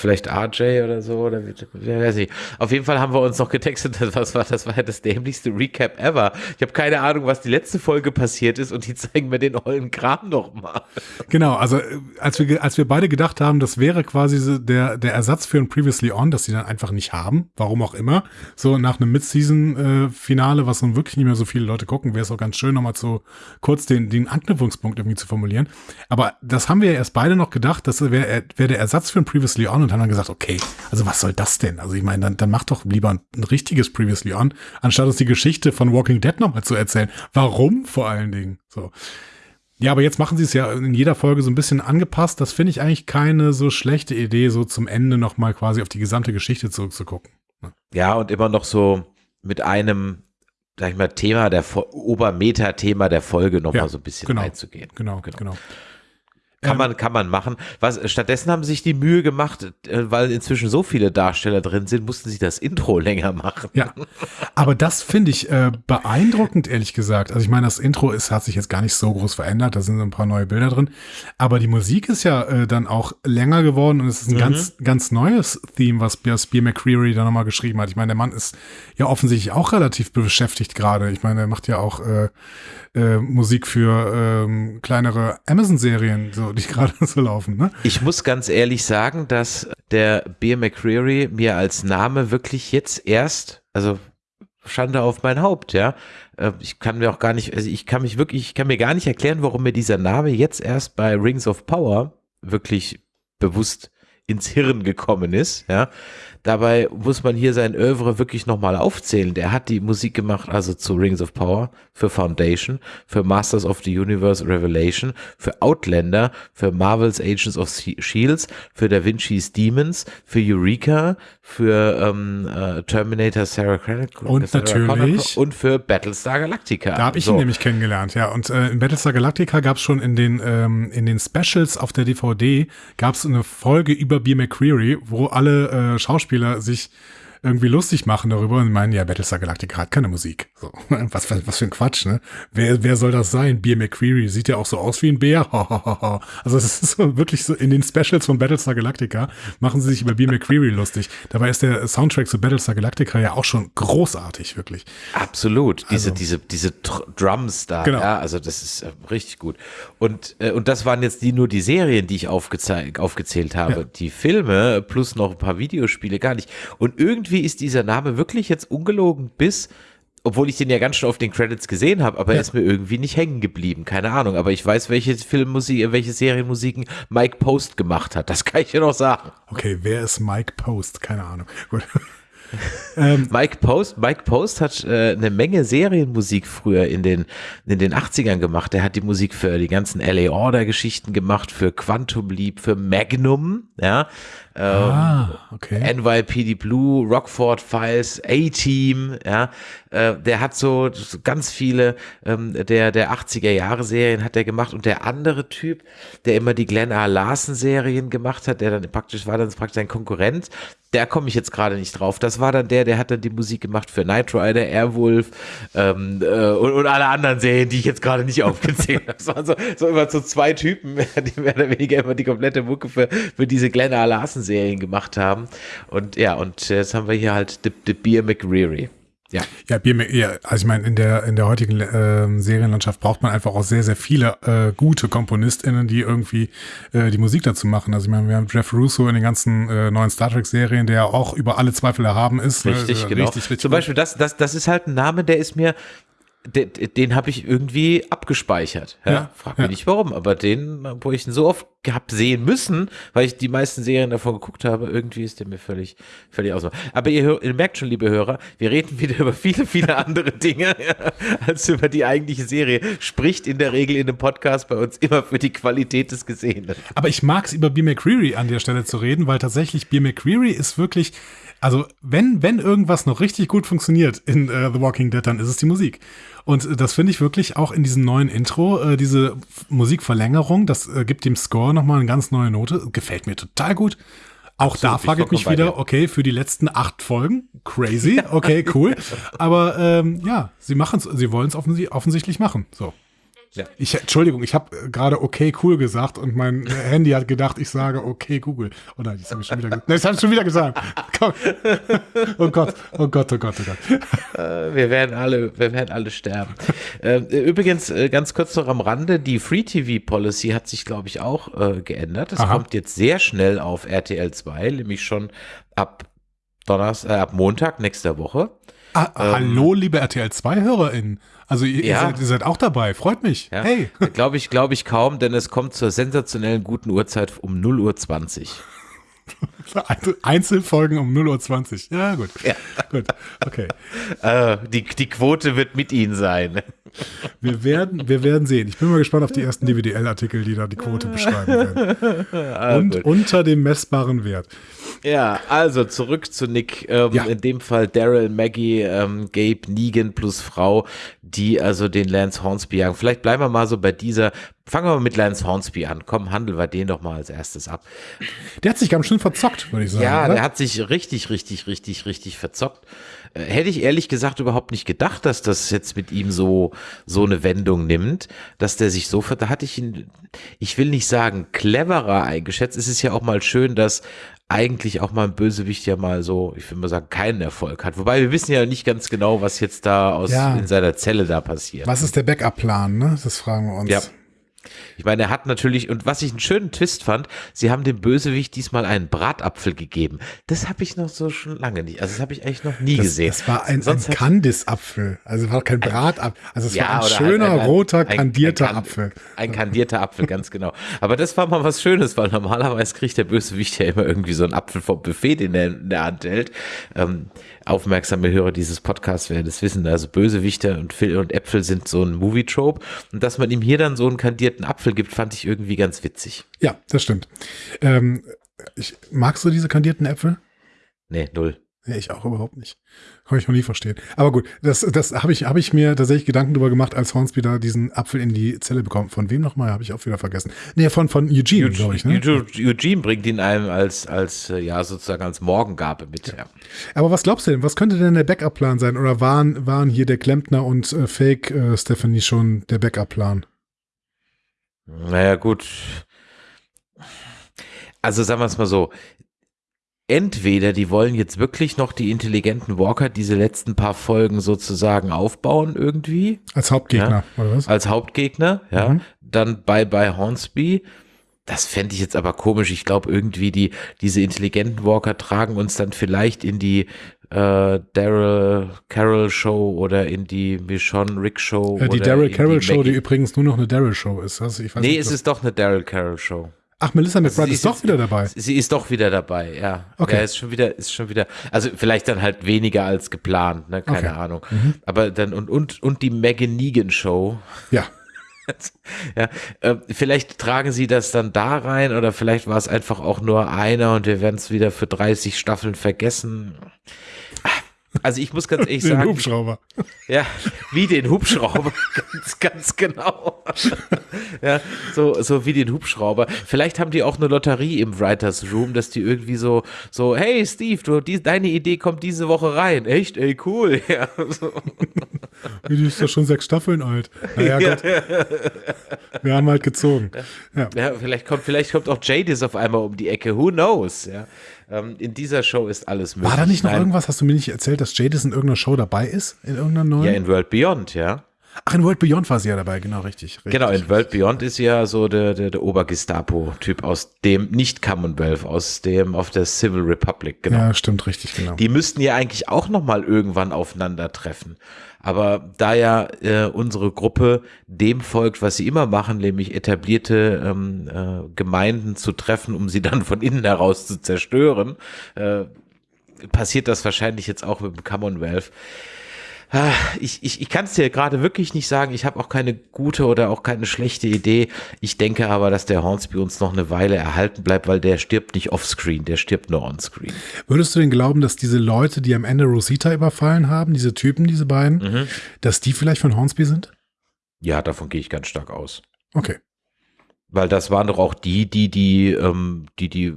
Vielleicht RJ oder so, oder wer weiß ich. Auf jeden Fall haben wir uns noch getextet, <laughs> das war, das war ja das dämlichste Recap ever. Ich habe keine Ahnung, was die letzte Folge passiert ist und die <laughs> zeigen mir den ollen Kram nochmal. Genau, also äh, als wir, als wir beide gedacht haben, das wäre quasi so der, der Ersatz für ein Previously On, das sie dann einfach nicht haben, warum auch immer. So nach einem Mid-Season-Finale, was nun wirklich nicht mehr so viele Leute gucken, wäre es auch ganz schön, nochmal zu kurz den, den Anknüpfungspunkt irgendwie zu formulieren. Aber das haben wir ja erst beide noch gedacht, das wäre wär der Ersatz für ein Previously On und haben dann gesagt, okay, also was soll das denn? Also ich meine, dann, dann mach doch lieber ein, ein richtiges Previously On, anstatt uns die Geschichte von Walking Dead nochmal zu erzählen. Warum vor allen Dingen? So. Ja, aber jetzt machen sie es ja in jeder Folge so ein bisschen angepasst. Das finde ich eigentlich keine so schlechte Idee, so zum Ende nochmal quasi auf die gesamte Geschichte zurückzugucken. Ja, und immer noch so mit einem, sag ich mal, Thema der Obermeta-Thema der Folge nochmal Ja, so ein bisschen genau. einzugehen. Genau, genau. Kann Ähm, man, kann man machen. Was, stattdessen haben sie sich die Mühe gemacht, äh, weil inzwischen so viele Darsteller drin sind, mussten sie das Intro <laughs> länger machen. Ja, aber das finde ich äh, beeindruckend, ehrlich gesagt. Also ich meine, das Intro ist, hat sich jetzt gar nicht so groß verändert, da sind so ein paar neue Bilder drin. Aber die Musik ist ja äh, dann auch länger geworden und es ist ein ganz, ganz neues Theme, was Beer McCreary da nochmal geschrieben hat. Ich meine, der Mann ist ja offensichtlich auch relativ beschäftigt gerade. Ich meine, er macht ja auch äh, äh, Musik für ähm, kleinere Amazon-Serien, so, die gerade <laughs> so laufen, ne? Ich muss ganz ehrlich sagen, dass der Beer McCreary mir als Name wirklich jetzt erst, also Schande auf mein Haupt, ja. Äh, Ich kann mir auch gar nicht, also ich kann mich wirklich, ich kann mir gar nicht erklären, warum mir dieser Name jetzt erst bei Rings of Power wirklich bewusst ins Hirn gekommen ist, ja. Dabei muss man hier sein Oeuvre wirklich nochmal aufzählen. Der hat die Musik gemacht, also zu Rings of Power, für Foundation, für Masters of the Universe Revelation, für Outlander, für Marvel's Agents of Shields, für Da Vinci's Demons, für Eureka, für ähm, äh, Terminator Sarah Connor Und Sarah Connor natürlich- und für Battlestar Galactica. Da habe ich So. ihn nämlich kennengelernt, ja. Und äh, in Battlestar Galactica gab es schon in den, ähm, in den Specials auf der DVD, gab es eine Folge über Beer McCreary, wo alle äh, Schauspieler sich irgendwie lustig machen darüber und meinen, ja, Battlestar Galactica hat keine Musik. So, <laughs> was, was, was für ein Quatsch, ne? Wer, wer soll das sein? Beer McCreary sieht ja auch so aus wie ein Bär. <laughs> also es ist so wirklich so, in den Specials von Battlestar Galactica machen sie sich über Beer McCreary lustig. Dabei ist der Soundtrack zu Battlestar Galactica ja auch schon großartig, wirklich. Absolut. Diese, Also- diese, diese Drums da, Genau. ja, also das ist äh, richtig gut. Und, äh, und das waren jetzt die, nur die Serien, die ich aufgezählt habe. Ja. Die Filme plus noch ein paar Videospiele gar nicht. Und irgendwie ist dieser Name wirklich jetzt ungelogen bis, obwohl ich den ja ganz schön auf den Credits gesehen habe, aber er ist mir irgendwie nicht hängen geblieben. Keine Ahnung. Aber ich weiß, welche Filmmusik, welche Serienmusiken Mike Post gemacht hat. Das kann ich dir noch sagen. Okay, wer ist Mike Post? Keine Ahnung. Gut. Mike Post, Mike Post hat äh, eine Menge Serienmusik früher in den, in den 80ern gemacht. Er hat die Musik für die ganzen LA Order Geschichten gemacht, für Quantum Leap, für Magnum, ja. Ähm, Ah, okay. NYPD Blue, Rockford Files, A-Team, ja, äh, der hat so, ganz viele ähm, der, der 80er Jahre Serien hat er gemacht und der andere Typ, der immer die Glenn A. Larson Serien gemacht hat, der dann praktisch war dann praktisch ein Konkurrent, der komme ich jetzt gerade nicht drauf. Das war dann der, der hat dann die Musik gemacht für Knight Rider, Airwolf ähm, äh, und, und alle anderen Serien, die ich jetzt gerade nicht <laughs> aufgezählt habe. Das waren so, so immer so zwei Typen, <laughs> die mehr oder weniger immer die komplette Mucke für, für diese Glenn A. Larson Serien gemacht haben. Und ja, und jetzt haben wir hier halt The, The Beer McReary. Ja. Ja, Bier, ja, also ich meine, in der, in der heutigen ähm, Serienlandschaft braucht man einfach auch sehr, sehr viele äh, gute KomponistInnen, die irgendwie äh, die Musik dazu machen. Also ich meine, wir haben Jeff Russo in den ganzen äh, neuen Star Trek-Serien, der auch über alle Zweifel erhaben ist. ne? Richtig, Äh, genau. Richtig, richtig Zum. Beispiel, das, das, das ist halt ein Name, der ist mir, den, den habe ich irgendwie abgespeichert. Ja? Ja, Frag mich ja. nicht warum, aber den, wo ich ihn so oft gehabt sehen müssen, weil ich die meisten Serien davon geguckt habe, irgendwie ist der mir völlig, völlig aus. Aber ihr, ihr merkt schon, liebe Hörer, wir reden wieder <laughs> über viele, viele andere Dinge <laughs> ja, als über die eigentliche Serie. Spricht in der Regel in einem Podcast bei uns immer für die Qualität des Gesehenen. Aber ich mag es über Beer McCreary an der Stelle zu reden, weil tatsächlich Beer McCreary ist wirklich, also wenn, wenn irgendwas noch richtig gut funktioniert in äh, The Walking Dead, dann ist es die Musik. Und äh, das finde ich wirklich auch in diesem neuen Intro, äh, diese Musikverlängerung, das äh, gibt dem Score nochmal eine ganz neue Note. Gefällt mir total gut. Auch da bin ich frage ich mich wieder, okay, für die letzten acht Folgen, crazy, okay, cool. <laughs> Aber ähm, ja, sie machen es, sie wollen es offensi offensichtlich machen. So. Ja. Ich, Entschuldigung, ich habe gerade okay cool gesagt und mein Handy hat gedacht, ich sage okay Google. Oh nein, das habe ich schon wieder gesagt. Nein, das habe ich schon wieder gesagt. Komm. <laughs> Oh Gott, oh Gott, oh Gott, oh Gott. Äh, Wir werden alle, wir werden alle sterben. Ähm, Übrigens, äh, ganz kurz noch am Rande, die Free TV Policy hat sich, glaube ich, auch äh, geändert. Es kommt jetzt sehr schnell auf RTL 2, nämlich schon ab Donnerstag, äh, ab Montag nächster Woche. Ah, hallo, liebe RTL 2-HörerInnen. Also ihr, ihr, Ja. seid, ihr seid auch dabei, freut mich. Ja. Hey. Glaube ich, glaube ich kaum, denn es kommt zur sensationellen guten Uhrzeit um 0 Uhr 20. <laughs> Einzelfolgen um 0.20 Uhr. Ja, gut. Ja. Gut, okay. <laughs> Äh, die, die Quote wird mit Ihnen sein. <laughs> Wir werden, wir werden sehen. Ich bin mal gespannt auf die ersten DWDL-Artikel, die da die Quote beschreiben werden. Und unter dem messbaren Wert. Ja, also zurück zu Nick. Ähm, Ja. In dem Fall Daryl, Maggie, ähm, Gabe, Negan plus Frau, die also den Lance Hornsby jagen. Vielleicht bleiben wir mal so bei dieser Fangen wir mal mit Lance Hornsby an. Komm, handeln wir den doch mal als erstes ab. Der hat sich ganz schön verzockt, würde ich sagen. Ja, oder? der hat sich richtig, richtig, richtig, richtig verzockt. Äh, Hätte ich ehrlich gesagt überhaupt nicht gedacht, dass das jetzt mit ihm so, so eine Wendung nimmt, dass der sich so, ver- da hatte ich ihn, ich will nicht sagen cleverer eingeschätzt. Es ist ja auch mal schön, dass eigentlich auch mal ein Bösewicht ja mal so, ich will mal sagen, keinen Erfolg hat. Wobei wir wissen ja nicht ganz genau, was jetzt da aus, Ja. in seiner Zelle da passiert. Was ist der Backup-Plan, ne? Das fragen wir uns. Ja. Ich meine, er hat natürlich, und was ich einen schönen Twist fand, sie haben dem Bösewicht diesmal einen Bratapfel gegeben. Das habe ich noch so schon lange nicht. Also das habe ich eigentlich noch nie Das, gesehen. das war ein, ein Sonst hab- Kandisapfel. Also war kein Bratapfel. Also es war ein schöner, ein- roter, ein- ein kandierter kan- Apfel. Ein kandierter Apfel, ganz genau. Aber das war mal was Schönes, weil normalerweise kriegt der Bösewicht ja immer irgendwie so einen Apfel vom Buffet, den er in der Hand hält. Ähm, aufmerksame Hörer dieses Podcasts werden das wissen. Also Bösewichter und, Fil- und Äpfel sind so ein Movie-Trope. Und dass man ihm hier dann so einen kandierten Apfel gibt, fand ich irgendwie ganz witzig. Ja, das stimmt. Ähm, ich, magst du diese kandierten Äpfel? Nee, null. Ja, ich auch überhaupt nicht. Kann ich noch nie verstehen. Aber gut, das, das habe ich, hab ich mir tatsächlich Gedanken drüber gemacht, als Hornsby da diesen Apfel in die Zelle bekommt. Von wem nochmal? Habe ich auch wieder vergessen. Nee, von, von Eugene, glaube ich. Ne? Eugene, Eugene bringt ihn einem als, als, äh, ja, sozusagen als Morgengabe mit. Ja. Aber was glaubst du denn? Was könnte denn der Backup-Plan sein? Oder waren, waren hier der Klempner und äh, Fake äh, Stephanie schon der Backup-Plan? Naja, gut. Also sagen wir es mal so. Entweder die wollen jetzt wirklich noch die intelligenten Walker diese letzten paar Folgen sozusagen aufbauen irgendwie Als Hauptgegner, oder was? als Hauptgegner, ja. Mhm. Dann bei bei Hornsby. Das fände ich jetzt aber komisch. Ich glaube irgendwie die diese intelligenten Walker tragen uns dann vielleicht in die äh, Daryl Carroll Show oder in die Michonne Rick Show. Äh, die Daryl Carroll Show, die übrigens nur noch eine Daryl Show ist. Also ich weiß Nee, nicht, es ist doch eine Daryl Carroll Show. Ach, Melissa McBride sie ist doch wieder dabei. Sie ist doch wieder dabei, ja. Okay. Ja, ist schon wieder, ist schon wieder, also vielleicht dann halt weniger als geplant, ne, keine Okay. Mhm. Ahnung. Aber dann, und, und, und die Megan Negan Show. Ja. <laughs> Ja, äh, vielleicht tragen sie das dann da rein oder vielleicht war es einfach auch nur einer und wir werden es wieder für 30 Staffeln vergessen. Also ich muss ganz <laughs> ehrlich Den sagen, Hubschrauber. ja, wie den Hubschrauber, <laughs> ganz, ganz genau. ja, so, so wie den Hubschrauber. Vielleicht haben die auch eine Lotterie im Writers Room, dass die irgendwie so, so, hey Steve, du, die, deine Idee kommt diese Woche rein. Echt, ey, cool. <laughs> Ja, so. Die ist doch schon sechs Staffeln alt. Naja, Gott. Wir haben halt gezogen. Ja. ja vielleicht kommt, vielleicht kommt auch Jadis auf einmal um die Ecke. Who knows? Ja, ähm, in dieser Show ist alles möglich. War da nicht noch Nein, irgendwas? Hast du mir nicht erzählt, dass Jadis in irgendeiner Show dabei ist? In irgendeiner neuen? Ja, in World Beyond, ja. Ach, in World Beyond war sie ja dabei, genau, richtig. richtig. Genau, in World Beyond ist ja so der, der, der Obergestapo-Typ aus dem, nicht Commonwealth, aus dem, auf der Civil Republic, genau. Ja, stimmt, richtig, genau. Die müssten ja eigentlich auch nochmal irgendwann aufeinandertreffen. Aber da ja äh, unsere Gruppe dem folgt, was sie immer machen, nämlich etablierte ähm, äh, Gemeinden zu treffen, um sie dann von innen heraus zu zerstören, äh, passiert das wahrscheinlich jetzt auch mit dem Commonwealth. Ah, Ich, ich, ich kann es dir gerade wirklich nicht sagen. Ich habe auch keine gute oder auch keine schlechte Idee. Ich denke aber, dass der Hornsby uns noch eine Weile erhalten bleibt, weil der stirbt nicht offscreen, der stirbt nur onscreen. Würdest du denn glauben, dass diese Leute, die am Ende Rosita überfallen haben, diese Typen, diese beiden, Mhm. dass die vielleicht von Hornsby sind? Ja, davon gehe ich ganz stark aus. Okay. Weil das waren doch auch die, die die, ähm, die, die äh,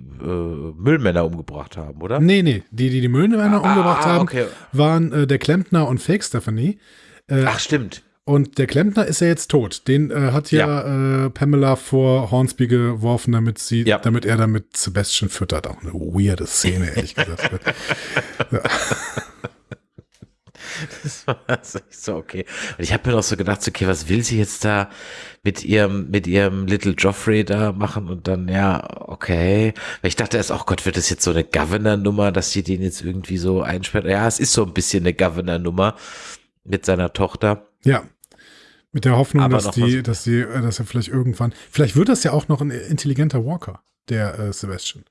Müllmänner umgebracht haben, oder? Nee, nee, die, die die Müllmänner Ah, umgebracht ah, haben, okay. waren äh, der Klempner und Fake Stephanie. Äh, Ach, stimmt. Und der Klempner ist ja jetzt tot. Den äh, hat ja, Äh, Pamela vor Hornsby geworfen, damit sie, Ja. damit er damit Sebastian füttert. Auch eine weirde Szene, ehrlich gesagt. <laughs> <laughs> <laughs> Das war also ich so, okay. Und ich habe mir noch so gedacht, okay, was will sie jetzt da mit ihrem, mit ihrem Little Joffrey da machen? Und dann, ja, okay. Weil ich dachte erst, oh Gott, wird das jetzt so eine Governor-Nummer, dass sie den jetzt irgendwie so einsperrt? Ja, es ist so ein bisschen eine Governor-Nummer mit seiner Tochter. ja. Mit der Hoffnung, Aber dass die, dass die, äh, dass er vielleicht irgendwann, vielleicht wird das ja auch noch ein intelligenter Walker, der äh, Sebastian.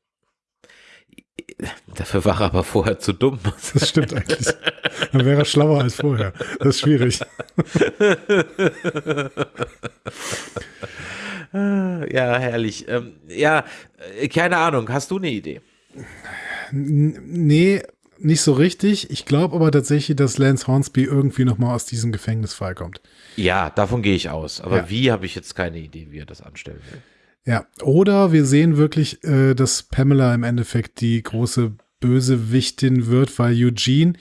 Dafür war er aber vorher zu dumm. Das stimmt eigentlich. Dann wäre er schlauer als vorher. Das ist schwierig. ja, herrlich. Ähm, ja, äh, keine Ahnung. Hast du eine Idee? Nee, nicht so richtig. Ich glaube aber tatsächlich, dass Lance Hornsby irgendwie nochmal aus diesem Gefängnis freikommt. Ja, davon gehe ich aus. Aber Ja. wie, habe ich jetzt keine Idee, wie er das anstellen will. Ja, oder wir sehen wirklich, äh, dass Pamela im Endeffekt die große Bösewichtin wird, weil Eugene,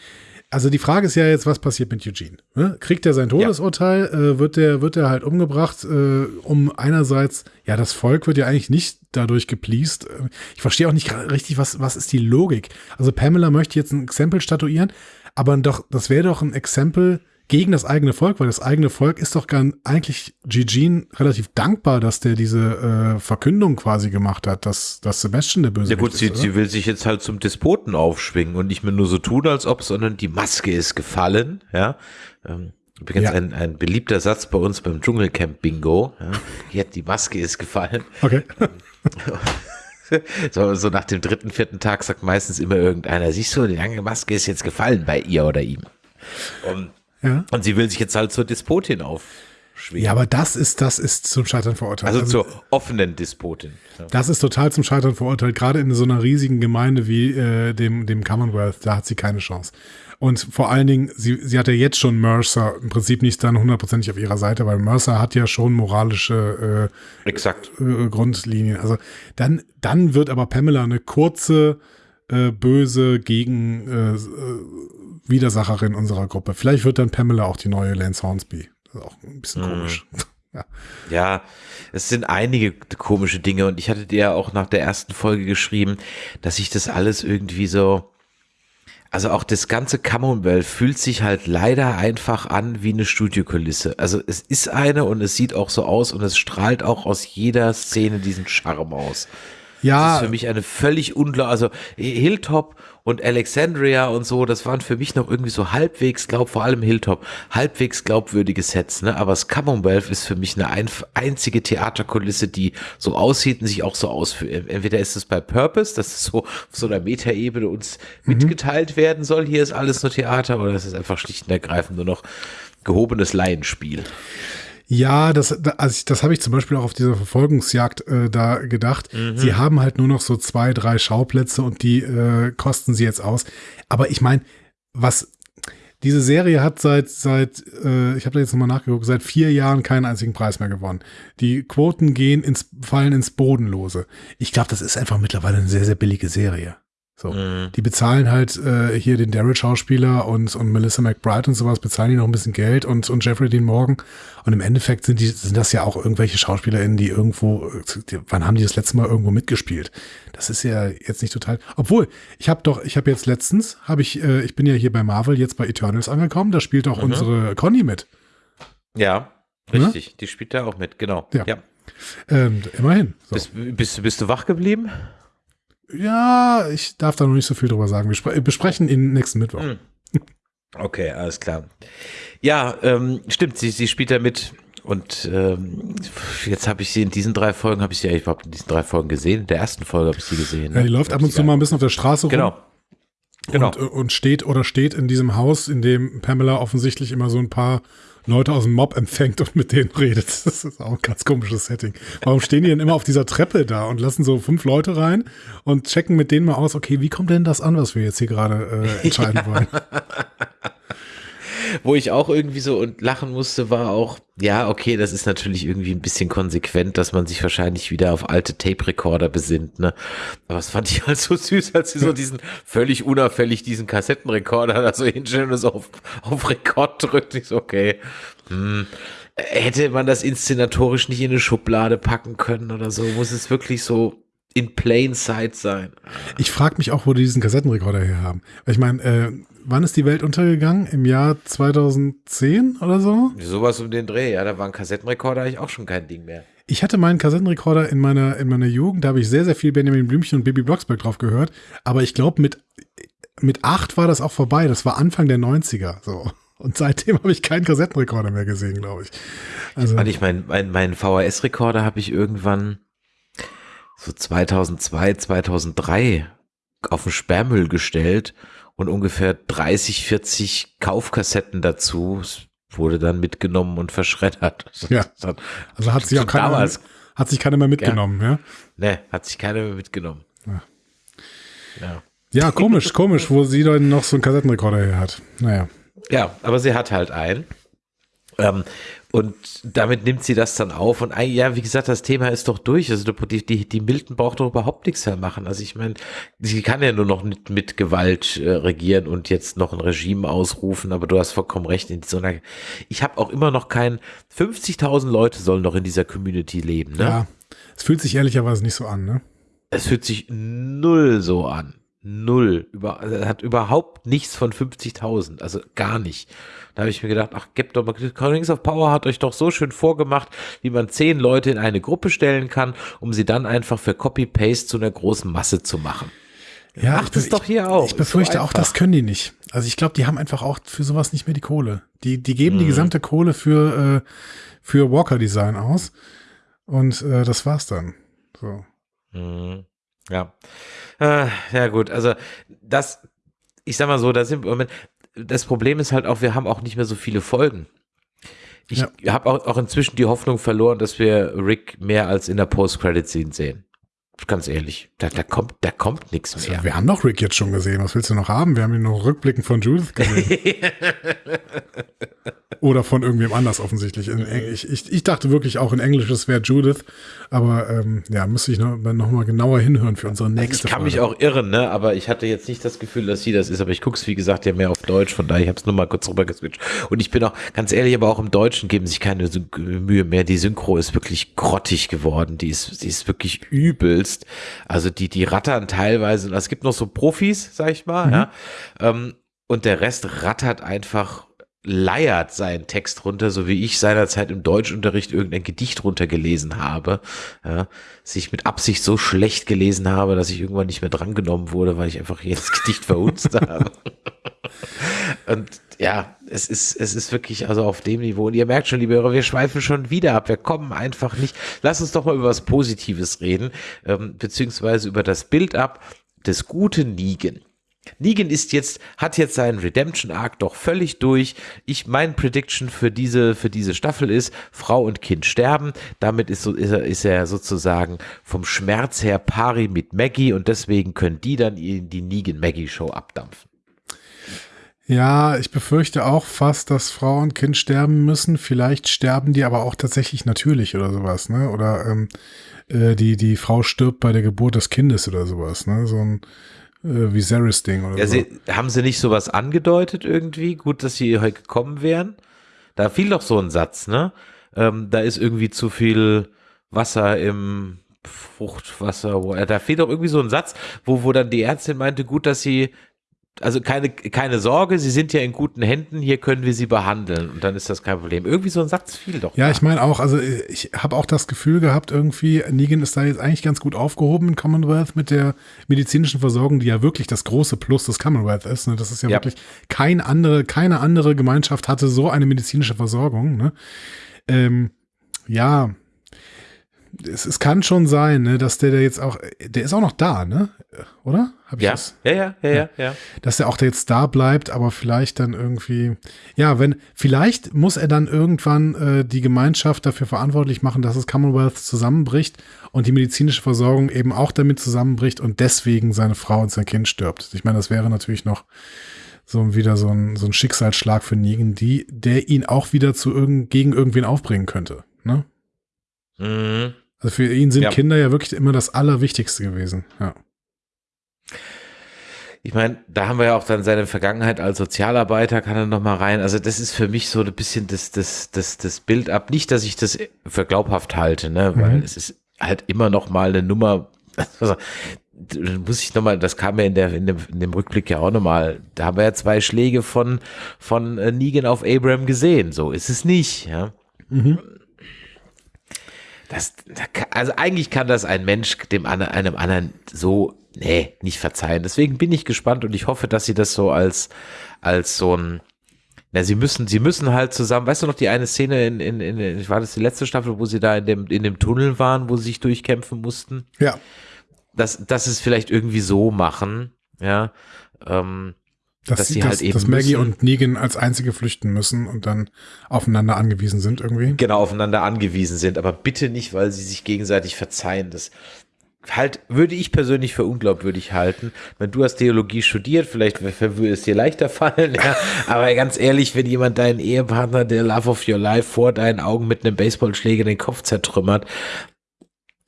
also die Frage ist ja jetzt, was passiert mit Eugene? Ne? Kriegt er sein Todesurteil? Äh, wird der wird er halt umgebracht? Äh, um einerseits, ja, das Volk wird ja eigentlich nicht dadurch gepleased. Ich verstehe auch nicht richtig, was was ist die Logik? Also Pamela möchte jetzt ein Exempel statuieren, aber doch, das wäre doch ein Exempel gegen das eigene Volk, weil das eigene Volk ist doch gar eigentlich Eugene relativ dankbar, dass der diese äh, Verkündung quasi gemacht hat, dass, dass Sebastian der Böse Ja gut, sie, ist. oder? sie will sich jetzt halt zum Despoten aufschwingen und nicht mehr nur so tun, als ob, sondern die Maske ist gefallen, ja. Ähm, übrigens Ja. ein, ein beliebter Satz bei uns beim Dschungelcamp Bingo. Ja. Hier, die Maske ist gefallen. Okay. <laughs> So, so nach dem dritten, vierten Tag sagt meistens immer irgendeiner, siehst du, die lange Maske ist jetzt gefallen bei ihr oder ihm. Und, Ja. und sie will sich jetzt halt zur Despotin aufschwingen. ja, aber das ist, das ist zum Scheitern verurteilt. also, zur offenen Despotin. Ja. Das ist total zum Scheitern verurteilt, gerade in so einer riesigen Gemeinde wie äh, dem, dem Commonwealth, da hat sie keine Chance. Und vor allen Dingen, sie, sie hat ja jetzt schon Mercer im Prinzip nicht dann hundertprozentig auf ihrer Seite, weil Mercer hat ja schon moralische Exakt. äh, äh, Grundlinien. Also dann, dann wird aber Pamela eine kurze, äh, böse gegen äh, äh, Widersacherin unserer Gruppe. Vielleicht wird dann Pamela auch die neue Lance Hornsby. Das ist auch ein bisschen komisch. <laughs> Ja. Ja, es sind einige komische Dinge und ich hatte dir ja auch nach der ersten Folge geschrieben, dass ich das alles irgendwie so, also auch das ganze Commonwealth fühlt sich halt leider einfach an wie eine Studiokulisse. Also es ist eine und es sieht auch so aus und es strahlt auch aus jeder Szene diesen Charme aus. Das Ja, ist für mich eine völlig unklar, also Hilltop und Alexandria und so, das waren für mich noch irgendwie so halbwegs, glaub vor allem Hilltop, halbwegs glaubwürdige Sets, ne? Aber das Commonwealth ist für mich eine ein, einzige Theaterkulisse, die so aussieht und sich auch so ausführt. Entweder ist es bei Purpose, dass es so auf so einer Metaebene uns mitgeteilt werden soll, hier ist alles nur Theater, oder es ist einfach schlicht und ergreifend nur noch gehobenes Laienspiel. Ja, das, da- also das habe ich zum Beispiel auch auf dieser Verfolgungsjagd äh, da gedacht. Sie haben halt nur noch so zwei, drei Schauplätze und die äh, kosten sie jetzt aus. Aber ich meine, was diese Serie hat seit seit äh, ich habe da jetzt nochmal nachgeguckt, seit vier Jahren keinen einzigen Preis mehr gewonnen. Die Quoten gehen ins fallen ins Bodenlose. Ich glaube, das ist einfach mittlerweile eine sehr sehr billige Serie. So, die bezahlen halt äh, hier den Daryl-Schauspieler und, und Melissa McBride und sowas, bezahlen die noch ein bisschen Geld und, und Jeffrey Dean Morgan. Und im Endeffekt sind die, sind das ja auch irgendwelche SchauspielerInnen, die irgendwo, die, wann haben die das letzte Mal irgendwo mitgespielt? Das ist ja jetzt nicht total. Obwohl, ich habe doch, ich habe jetzt letztens, habe ich, äh, ich bin ja hier bei Marvel jetzt bei Eternals angekommen, da spielt auch unsere Conny mit. Ja, richtig, die spielt da auch mit, genau. Ja. ja. Ähm, immerhin. So. Bist, bist, bist du wach geblieben? Ja, ich darf da noch nicht so viel drüber sagen. Wir spre besprechen ihn nächsten Mittwoch. Hm. Okay, alles klar. Ja, ähm, stimmt, sie, sie spielt da mit. Und ähm, jetzt habe ich sie in diesen drei Folgen, habe ich sie ja überhaupt in diesen drei Folgen gesehen. In der ersten Folge habe ich sie gesehen. Ja, die ne? läuft ab und zu mal ein bisschen auf der Straße rum. Genau. Genau. Und, äh, und steht oder steht in diesem Haus, in dem Pamela offensichtlich immer so ein paar Leute aus dem Mob empfängt und mit denen redet. <laughs> Das ist auch ein ganz komisches Setting. Warum stehen die denn immer auf dieser Treppe da und lassen so fünf Leute rein und checken mit denen mal aus, okay, wie kommt denn das an, was wir jetzt hier gerade äh, entscheiden <laughs> wollen? Wo ich auch irgendwie so und lachen musste, war auch, ja, okay, das ist natürlich irgendwie ein bisschen konsequent, dass man sich wahrscheinlich wieder auf alte Tape-Recorder besinnt, ne? Aber das fand ich halt so süß, als sie so <laughs> diesen völlig unauffällig diesen Kassettenrekorder da so hinstellen und so auf, auf Rekord drückt. Ich so, okay, hm. Hätte man das inszenatorisch nicht in eine Schublade packen können oder so? Muss es wirklich so in plain sight sein? Ich frage mich auch, wo die diesen Kassettenrekorder her haben. Weil ich meine, äh, wann ist die Welt untergegangen? Im Jahr 2010 oder so? Sowas um den Dreh, ja, da war ein Kassettenrekorder eigentlich auch schon kein Ding mehr. Ich hatte meinen Kassettenrekorder in meiner, in meiner Jugend, da habe ich sehr, sehr viel Benjamin Blümchen und Baby Blocksberg drauf gehört. Aber ich glaube, mit, mit acht war das auch vorbei. Das war Anfang der 90er. So. Und seitdem habe ich keinen Kassettenrekorder mehr gesehen, glaube ich. Also, Und ich mein, mein, mein VHS-Rekorder habe ich irgendwann so 2002, 2003 auf den Sperrmüll gestellt und ungefähr 30, 40 Kaufkassetten dazu wurde dann mitgenommen und verschreddert. <laughs> Ja. Hat, also hat sich auch keiner, damals, hat sich keiner mehr mitgenommen, ja. ne, hat sich keiner mehr mitgenommen. Ja. Ja. Ja, komisch, komisch, wo sie dann noch so einen Kassettenrekorder her hat. Naja. Ja, aber sie hat halt einen. Ähm, und damit nimmt sie das dann auf. Und ja, wie gesagt, das Thema ist doch durch. Also die, die, die Milton braucht doch überhaupt nichts mehr machen. Also ich meine, sie kann ja nur noch mit, mit Gewalt äh, regieren und jetzt noch ein Regime ausrufen. Aber du hast vollkommen recht. In so einer, ich habe auch immer noch kein 50.000 Leute sollen noch in dieser Community leben. Ne? Ja, es fühlt sich ehrlicherweise nicht so an. Ne? Es fühlt sich null so an. Null. Über, hat überhaupt nichts von 50.000. Also gar nicht. Da habe ich mir gedacht, ach, gebt doch mal, Rings of Power hat euch doch so schön vorgemacht, wie man zehn Leute in eine Gruppe stellen kann, um sie dann einfach für Copy-Paste zu einer großen Masse zu machen. Ja, Macht es doch hier auch. Ich befürchte so auch, das können die nicht. Also ich glaube, die haben einfach auch für sowas nicht mehr die Kohle. Die, die geben mhm. die gesamte Kohle für, äh, für Walker-Design aus. Und äh, das war's dann. So. Mhm. Ja. Äh, ja, gut. Also, das, ich sag mal so, da sind wir, das Problem ist halt auch, wir haben auch nicht mehr so viele Folgen. Ich ja. habe auch, auch inzwischen die Hoffnung verloren, dass wir Rick mehr als in der Post-Credit-Scene sehen. Ganz ehrlich, da, da kommt, da kommt nichts also, mehr. Wir haben doch Rick jetzt schon gesehen. Was willst du noch haben? Wir haben ihn noch rückblickend von Judith gesehen. <laughs> Oder von irgendwem anders offensichtlich. Ich, ich, ich dachte wirklich auch in Englisch, es wäre Judith. Aber ähm, ja, müsste ich noch, noch mal genauer hinhören für unsere nächste Ich kann Folge. mich auch irren, ne? aber ich hatte jetzt nicht das Gefühl, dass sie das ist. Aber ich gucke es, wie gesagt, ja mehr auf Deutsch. Von daher, ich habe es nur mal kurz rüber geswitcht. Und ich bin auch, ganz ehrlich, aber auch im Deutschen geben sich keine Mühe mehr. Die Synchro ist wirklich grottig geworden. Die ist, die ist wirklich übelst. Also die, die rattern teilweise. Es gibt noch so Profis, sag ich mal. Mhm. Ja? Ähm, und der Rest rattert einfach leiert seinen Text runter, so wie ich seinerzeit im Deutschunterricht irgendein Gedicht runtergelesen habe, ja, sich mit Absicht so schlecht gelesen habe, dass ich irgendwann nicht mehr drangenommen wurde, weil ich einfach jedes <laughs> Gedicht verhunzt habe. <laughs> Und ja, es ist, es ist wirklich also auf dem Niveau. Und ihr merkt schon, liebe Hörer, wir schweifen schon wieder ab. Wir kommen einfach nicht. Lass uns doch mal über was Positives reden, ähm, beziehungsweise über das Bild ab des guten Nigen. Negan ist jetzt, hat jetzt seinen Redemption Arc doch völlig durch. Ich, mein Prediction für diese, für diese Staffel ist, Frau und Kind sterben. Damit ist, so, ist, er, ist er sozusagen vom Schmerz her pari mit Maggie und deswegen können die dann in die Negan Maggie Show abdampfen. Ja, ich befürchte auch fast, dass Frau und Kind sterben müssen. Vielleicht sterben die aber auch tatsächlich natürlich oder sowas, ne? Oder ähm, äh, die, die Frau stirbt bei der Geburt des Kindes oder sowas, ne? So ein äh, Viserys-Ding oder ja, so. Sie, haben sie nicht sowas angedeutet irgendwie? Gut, dass sie heute gekommen wären. Da fiel doch so ein Satz, ne? Ähm, da ist irgendwie zu viel Wasser im Fruchtwasser. Wo, da fehlt doch irgendwie so ein Satz, wo, wo dann die Ärztin meinte, gut, dass sie also keine, keine Sorge, Sie sind ja in guten Händen, hier können wir Sie behandeln und dann ist das kein Problem. Irgendwie so ein Satz fiel doch. Ja, da. ich meine auch, also ich habe auch das Gefühl gehabt, irgendwie, Negan ist da jetzt eigentlich ganz gut aufgehoben in Commonwealth mit der medizinischen Versorgung, die ja wirklich das große Plus des Commonwealth ist. Ne? Das ist ja, ja, wirklich kein andere, keine andere Gemeinschaft hatte so eine medizinische Versorgung. Ne? Ähm, ja, es, es kann schon sein, ne, dass der, der jetzt auch, der ist auch noch da, ne? Oder? Hab ich ja. Das? ja, ja, ja, ja, ja. Dass er auch jetzt da bleibt, aber vielleicht dann irgendwie, ja, wenn, vielleicht muss er dann irgendwann äh, die Gemeinschaft dafür verantwortlich machen, dass das Commonwealth zusammenbricht und die medizinische Versorgung eben auch damit zusammenbricht und deswegen seine Frau und sein Kind stirbt. Ich meine, das wäre natürlich noch so wieder so ein, so ein Schicksalsschlag für Negan, die, der ihn auch wieder zu irgend, gegen irgendwen aufbringen könnte, ne? Mhm. Also für ihn sind ja. Kinder ja wirklich immer das Allerwichtigste gewesen. Ja. Ich meine, da haben wir ja auch dann seine Vergangenheit als Sozialarbeiter, kann er noch mal rein. Also das ist für mich so ein bisschen das, das, das, das Bild ab. Nicht, dass ich das für glaubhaft halte, ne, mhm. weil es ist halt immer noch mal eine Nummer. Also, muss ich nochmal, das kam ja in, der, in, dem, in dem Rückblick ja auch nochmal, da haben wir ja zwei Schläge von, von äh, Negan auf Abraham gesehen. So ist es nicht, ja. Mhm. Das, also eigentlich kann das ein Mensch dem einem anderen so, nee, nicht verzeihen. Deswegen bin ich gespannt und ich hoffe, dass sie das so als, als so ein, na, sie müssen, sie müssen halt zusammen, weißt du noch die eine Szene in, in, in, war das die letzte Staffel, wo sie da in dem, in dem Tunnel waren, wo sie sich durchkämpfen mussten? Ja. Das, das ist vielleicht irgendwie so machen, ja. Ähm, dass, dass sie dass, halt eben dass Maggie müssen, und Negan als einzige flüchten müssen und dann aufeinander angewiesen sind irgendwie. Genau, aufeinander angewiesen sind, aber bitte nicht, weil sie sich gegenseitig verzeihen. Das halt, würde ich persönlich für unglaubwürdig halten. Wenn du hast Theologie studiert, vielleicht würde es dir leichter <laughs> fallen, ja. Aber ganz ehrlich, wenn jemand deinen Ehepartner, der Love of Your Life, vor deinen Augen mit einem Baseballschläger den Kopf zertrümmert,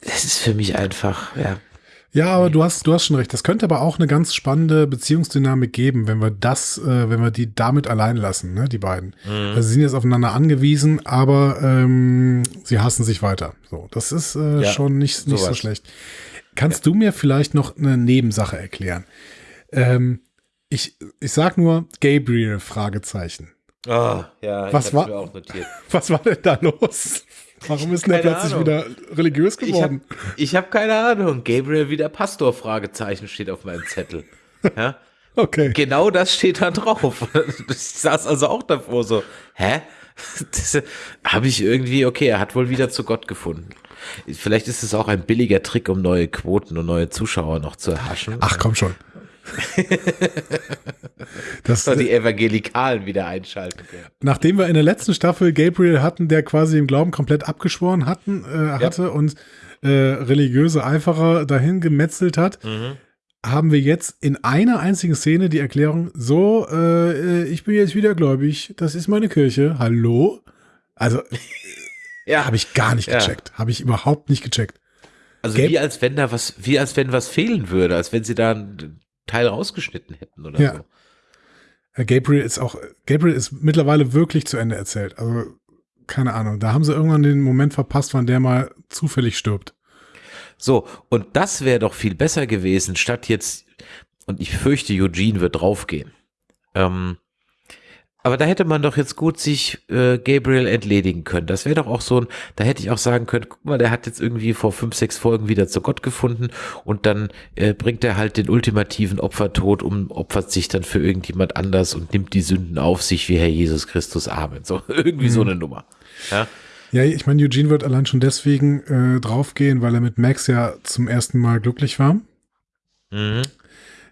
das ist für mich einfach, ja. Ja, aber du hast, du hast schon recht. Das könnte aber auch eine ganz spannende Beziehungsdynamik geben, wenn wir das, äh, wenn wir die damit allein lassen, ne, die beiden. Mhm. Also sie sind jetzt aufeinander angewiesen, aber ähm, sie hassen sich weiter. So, das ist äh, ja, schon nicht, nicht so schlecht. Kannst ja. du mir vielleicht noch eine Nebensache erklären? Ähm, ich, ich sag nur Gabriel, Fragezeichen. Oh, ja, was war, <laughs> Was war denn da los? Warum ist er plötzlich Ahnung. wieder religiös geworden? Ich habe hab keine Ahnung. Gabriel wieder Pastor, Fragezeichen steht auf meinem Zettel. Ja? <laughs> okay. Genau das steht da drauf. <laughs> Ich saß also auch davor so, hä? Habe ich irgendwie, okay, er hat wohl wieder zu Gott gefunden. Vielleicht ist es auch ein billiger Trick, um neue Quoten und neue Zuschauer noch zu erhaschen. Ach, komm schon. <laughs> das soll die Evangelikalen wieder einschalten können. Nachdem wir in der letzten Staffel Gabriel hatten, der quasi den Glauben komplett abgeschworen hatten, äh, hatte ja. und äh, religiöse Eiferer dahin gemetzelt hat, mhm. haben wir jetzt in einer einzigen Szene die Erklärung, so, äh, ich bin jetzt wieder gläubig, das ist meine Kirche, hallo? Also, <laughs> ja. habe ich gar nicht gecheckt, ja. habe ich überhaupt nicht gecheckt. Also Gab wie als wenn da was, wie als wenn was fehlen würde, als wenn sie da Teil rausgeschnitten hätten oder ja. so. Äh, Gabriel ist auch, Gabriel ist mittlerweile wirklich zu Ende erzählt. Also, keine Ahnung. Da haben sie irgendwann den Moment verpasst, wann der mal zufällig stirbt. So, und das wäre doch viel besser gewesen, statt jetzt, und ich fürchte, Eugene wird draufgehen. Ähm, aber da hätte man doch jetzt gut sich äh, Gabriel entledigen können. Das wäre doch auch so ein, da hätte ich auch sagen können, guck mal, der hat jetzt irgendwie vor fünf, sechs Folgen wieder zu Gott gefunden und dann äh, bringt er halt den ultimativen Opfertod um, opfert sich dann für irgendjemand anders und nimmt die Sünden auf sich wie Herr Jesus Christus. Amen. So, <laughs> irgendwie mhm. so eine Nummer. Ja. Ja, ich meine, Eugene wird allein schon deswegen äh, draufgehen, weil er mit Max ja zum ersten Mal glücklich war. Mhm.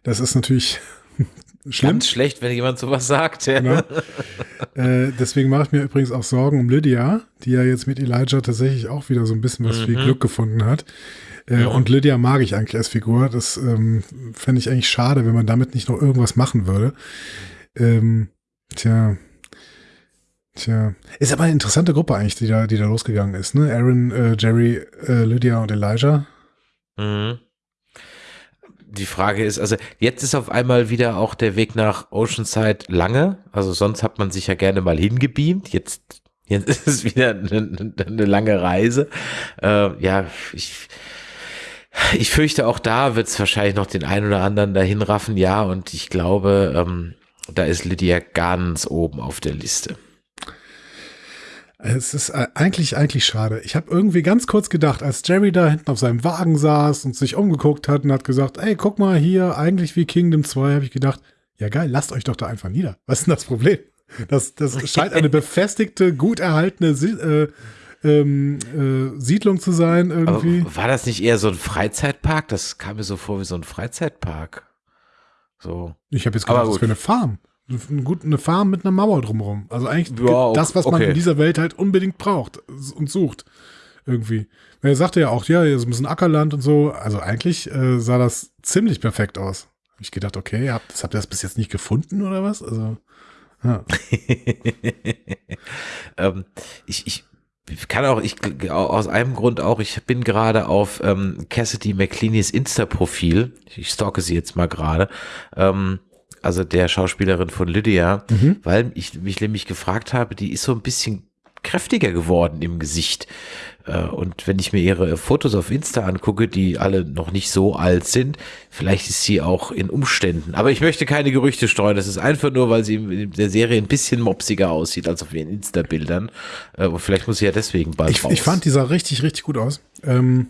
Das ist natürlich Schlimm. Ganz schlecht, wenn jemand sowas sagt. Ja. Genau. Äh, deswegen mache ich mir übrigens auch Sorgen um Lydia, die ja jetzt mit Elijah tatsächlich auch wieder so ein bisschen was mhm. wie Glück gefunden hat. Äh, ja. Und Lydia mag ich eigentlich als Figur. Das ähm, fände ich eigentlich schade, wenn man damit nicht noch irgendwas machen würde. Ähm, tja. Tja. Ist aber eine interessante Gruppe eigentlich, die da, die da losgegangen ist, ne? Aaron, äh, Jerry, äh, Lydia und Elijah. Mhm die Frage ist, also jetzt ist auf einmal wieder auch der Weg nach Oceanside lange. Also sonst hat man sich ja gerne mal hingebeamt. Jetzt, jetzt <laughs> ist es wieder eine, eine lange Reise. Äh, ja, ich, ich fürchte auch da wird es wahrscheinlich noch den einen oder anderen dahin raffen. Ja, und ich glaube, ähm, da ist Lydia ganz oben auf der Liste. Es ist äh, eigentlich, eigentlich schade. Ich habe irgendwie ganz kurz gedacht, als Jerry da hinten auf seinem Wagen saß und sich umgeguckt hat und hat gesagt, ey, guck mal hier, eigentlich wie Kingdom 2, habe ich gedacht, ja geil, lasst euch doch da einfach nieder. <laughs> Was ist denn das Problem? Das, das scheint eine befestigte, gut erhaltene äh, ähm, äh, Siedlung zu sein irgendwie. Aber war das nicht eher so ein Freizeitpark? Das kam mir so vor wie so ein Freizeitpark. So. Ich habe jetzt gedacht, das wäre eine Farm. Gut, eine Farm mit einer Mauer drumherum. Also eigentlich ja, das, was man in dieser Welt halt unbedingt braucht und sucht. Irgendwie. Er sagte ja auch, ja, hier ist ein bisschen Ackerland und so. Also eigentlich äh, sah das ziemlich perfekt aus. Hab ich gedacht, okay, habt, habt ihr das bis jetzt nicht gefunden oder was? Also, ja. <laughs> ähm, ich, ich kann auch, ich aus einem Grund auch, ich bin gerade auf ähm, Cassidy McCleanys Insta-Profil. Ich stalke sie jetzt mal gerade. Ähm, also der Schauspielerin von Lydia, mhm. weil ich mich nämlich gefragt habe, die ist so ein bisschen kräftiger geworden im Gesicht. Äh, und wenn ich mir ihre Fotos auf Insta angucke, die alle noch nicht so alt sind, vielleicht ist sie auch in Umständen. Aber ich möchte keine Gerüchte streuen. Das ist einfach nur, weil sie in der Serie ein bisschen mopsiger aussieht als auf ihren Insta-Bildern. Äh, und vielleicht muss sie ja deswegen bald ich, raus. Ich fand, die sah richtig, richtig gut aus. Ähm,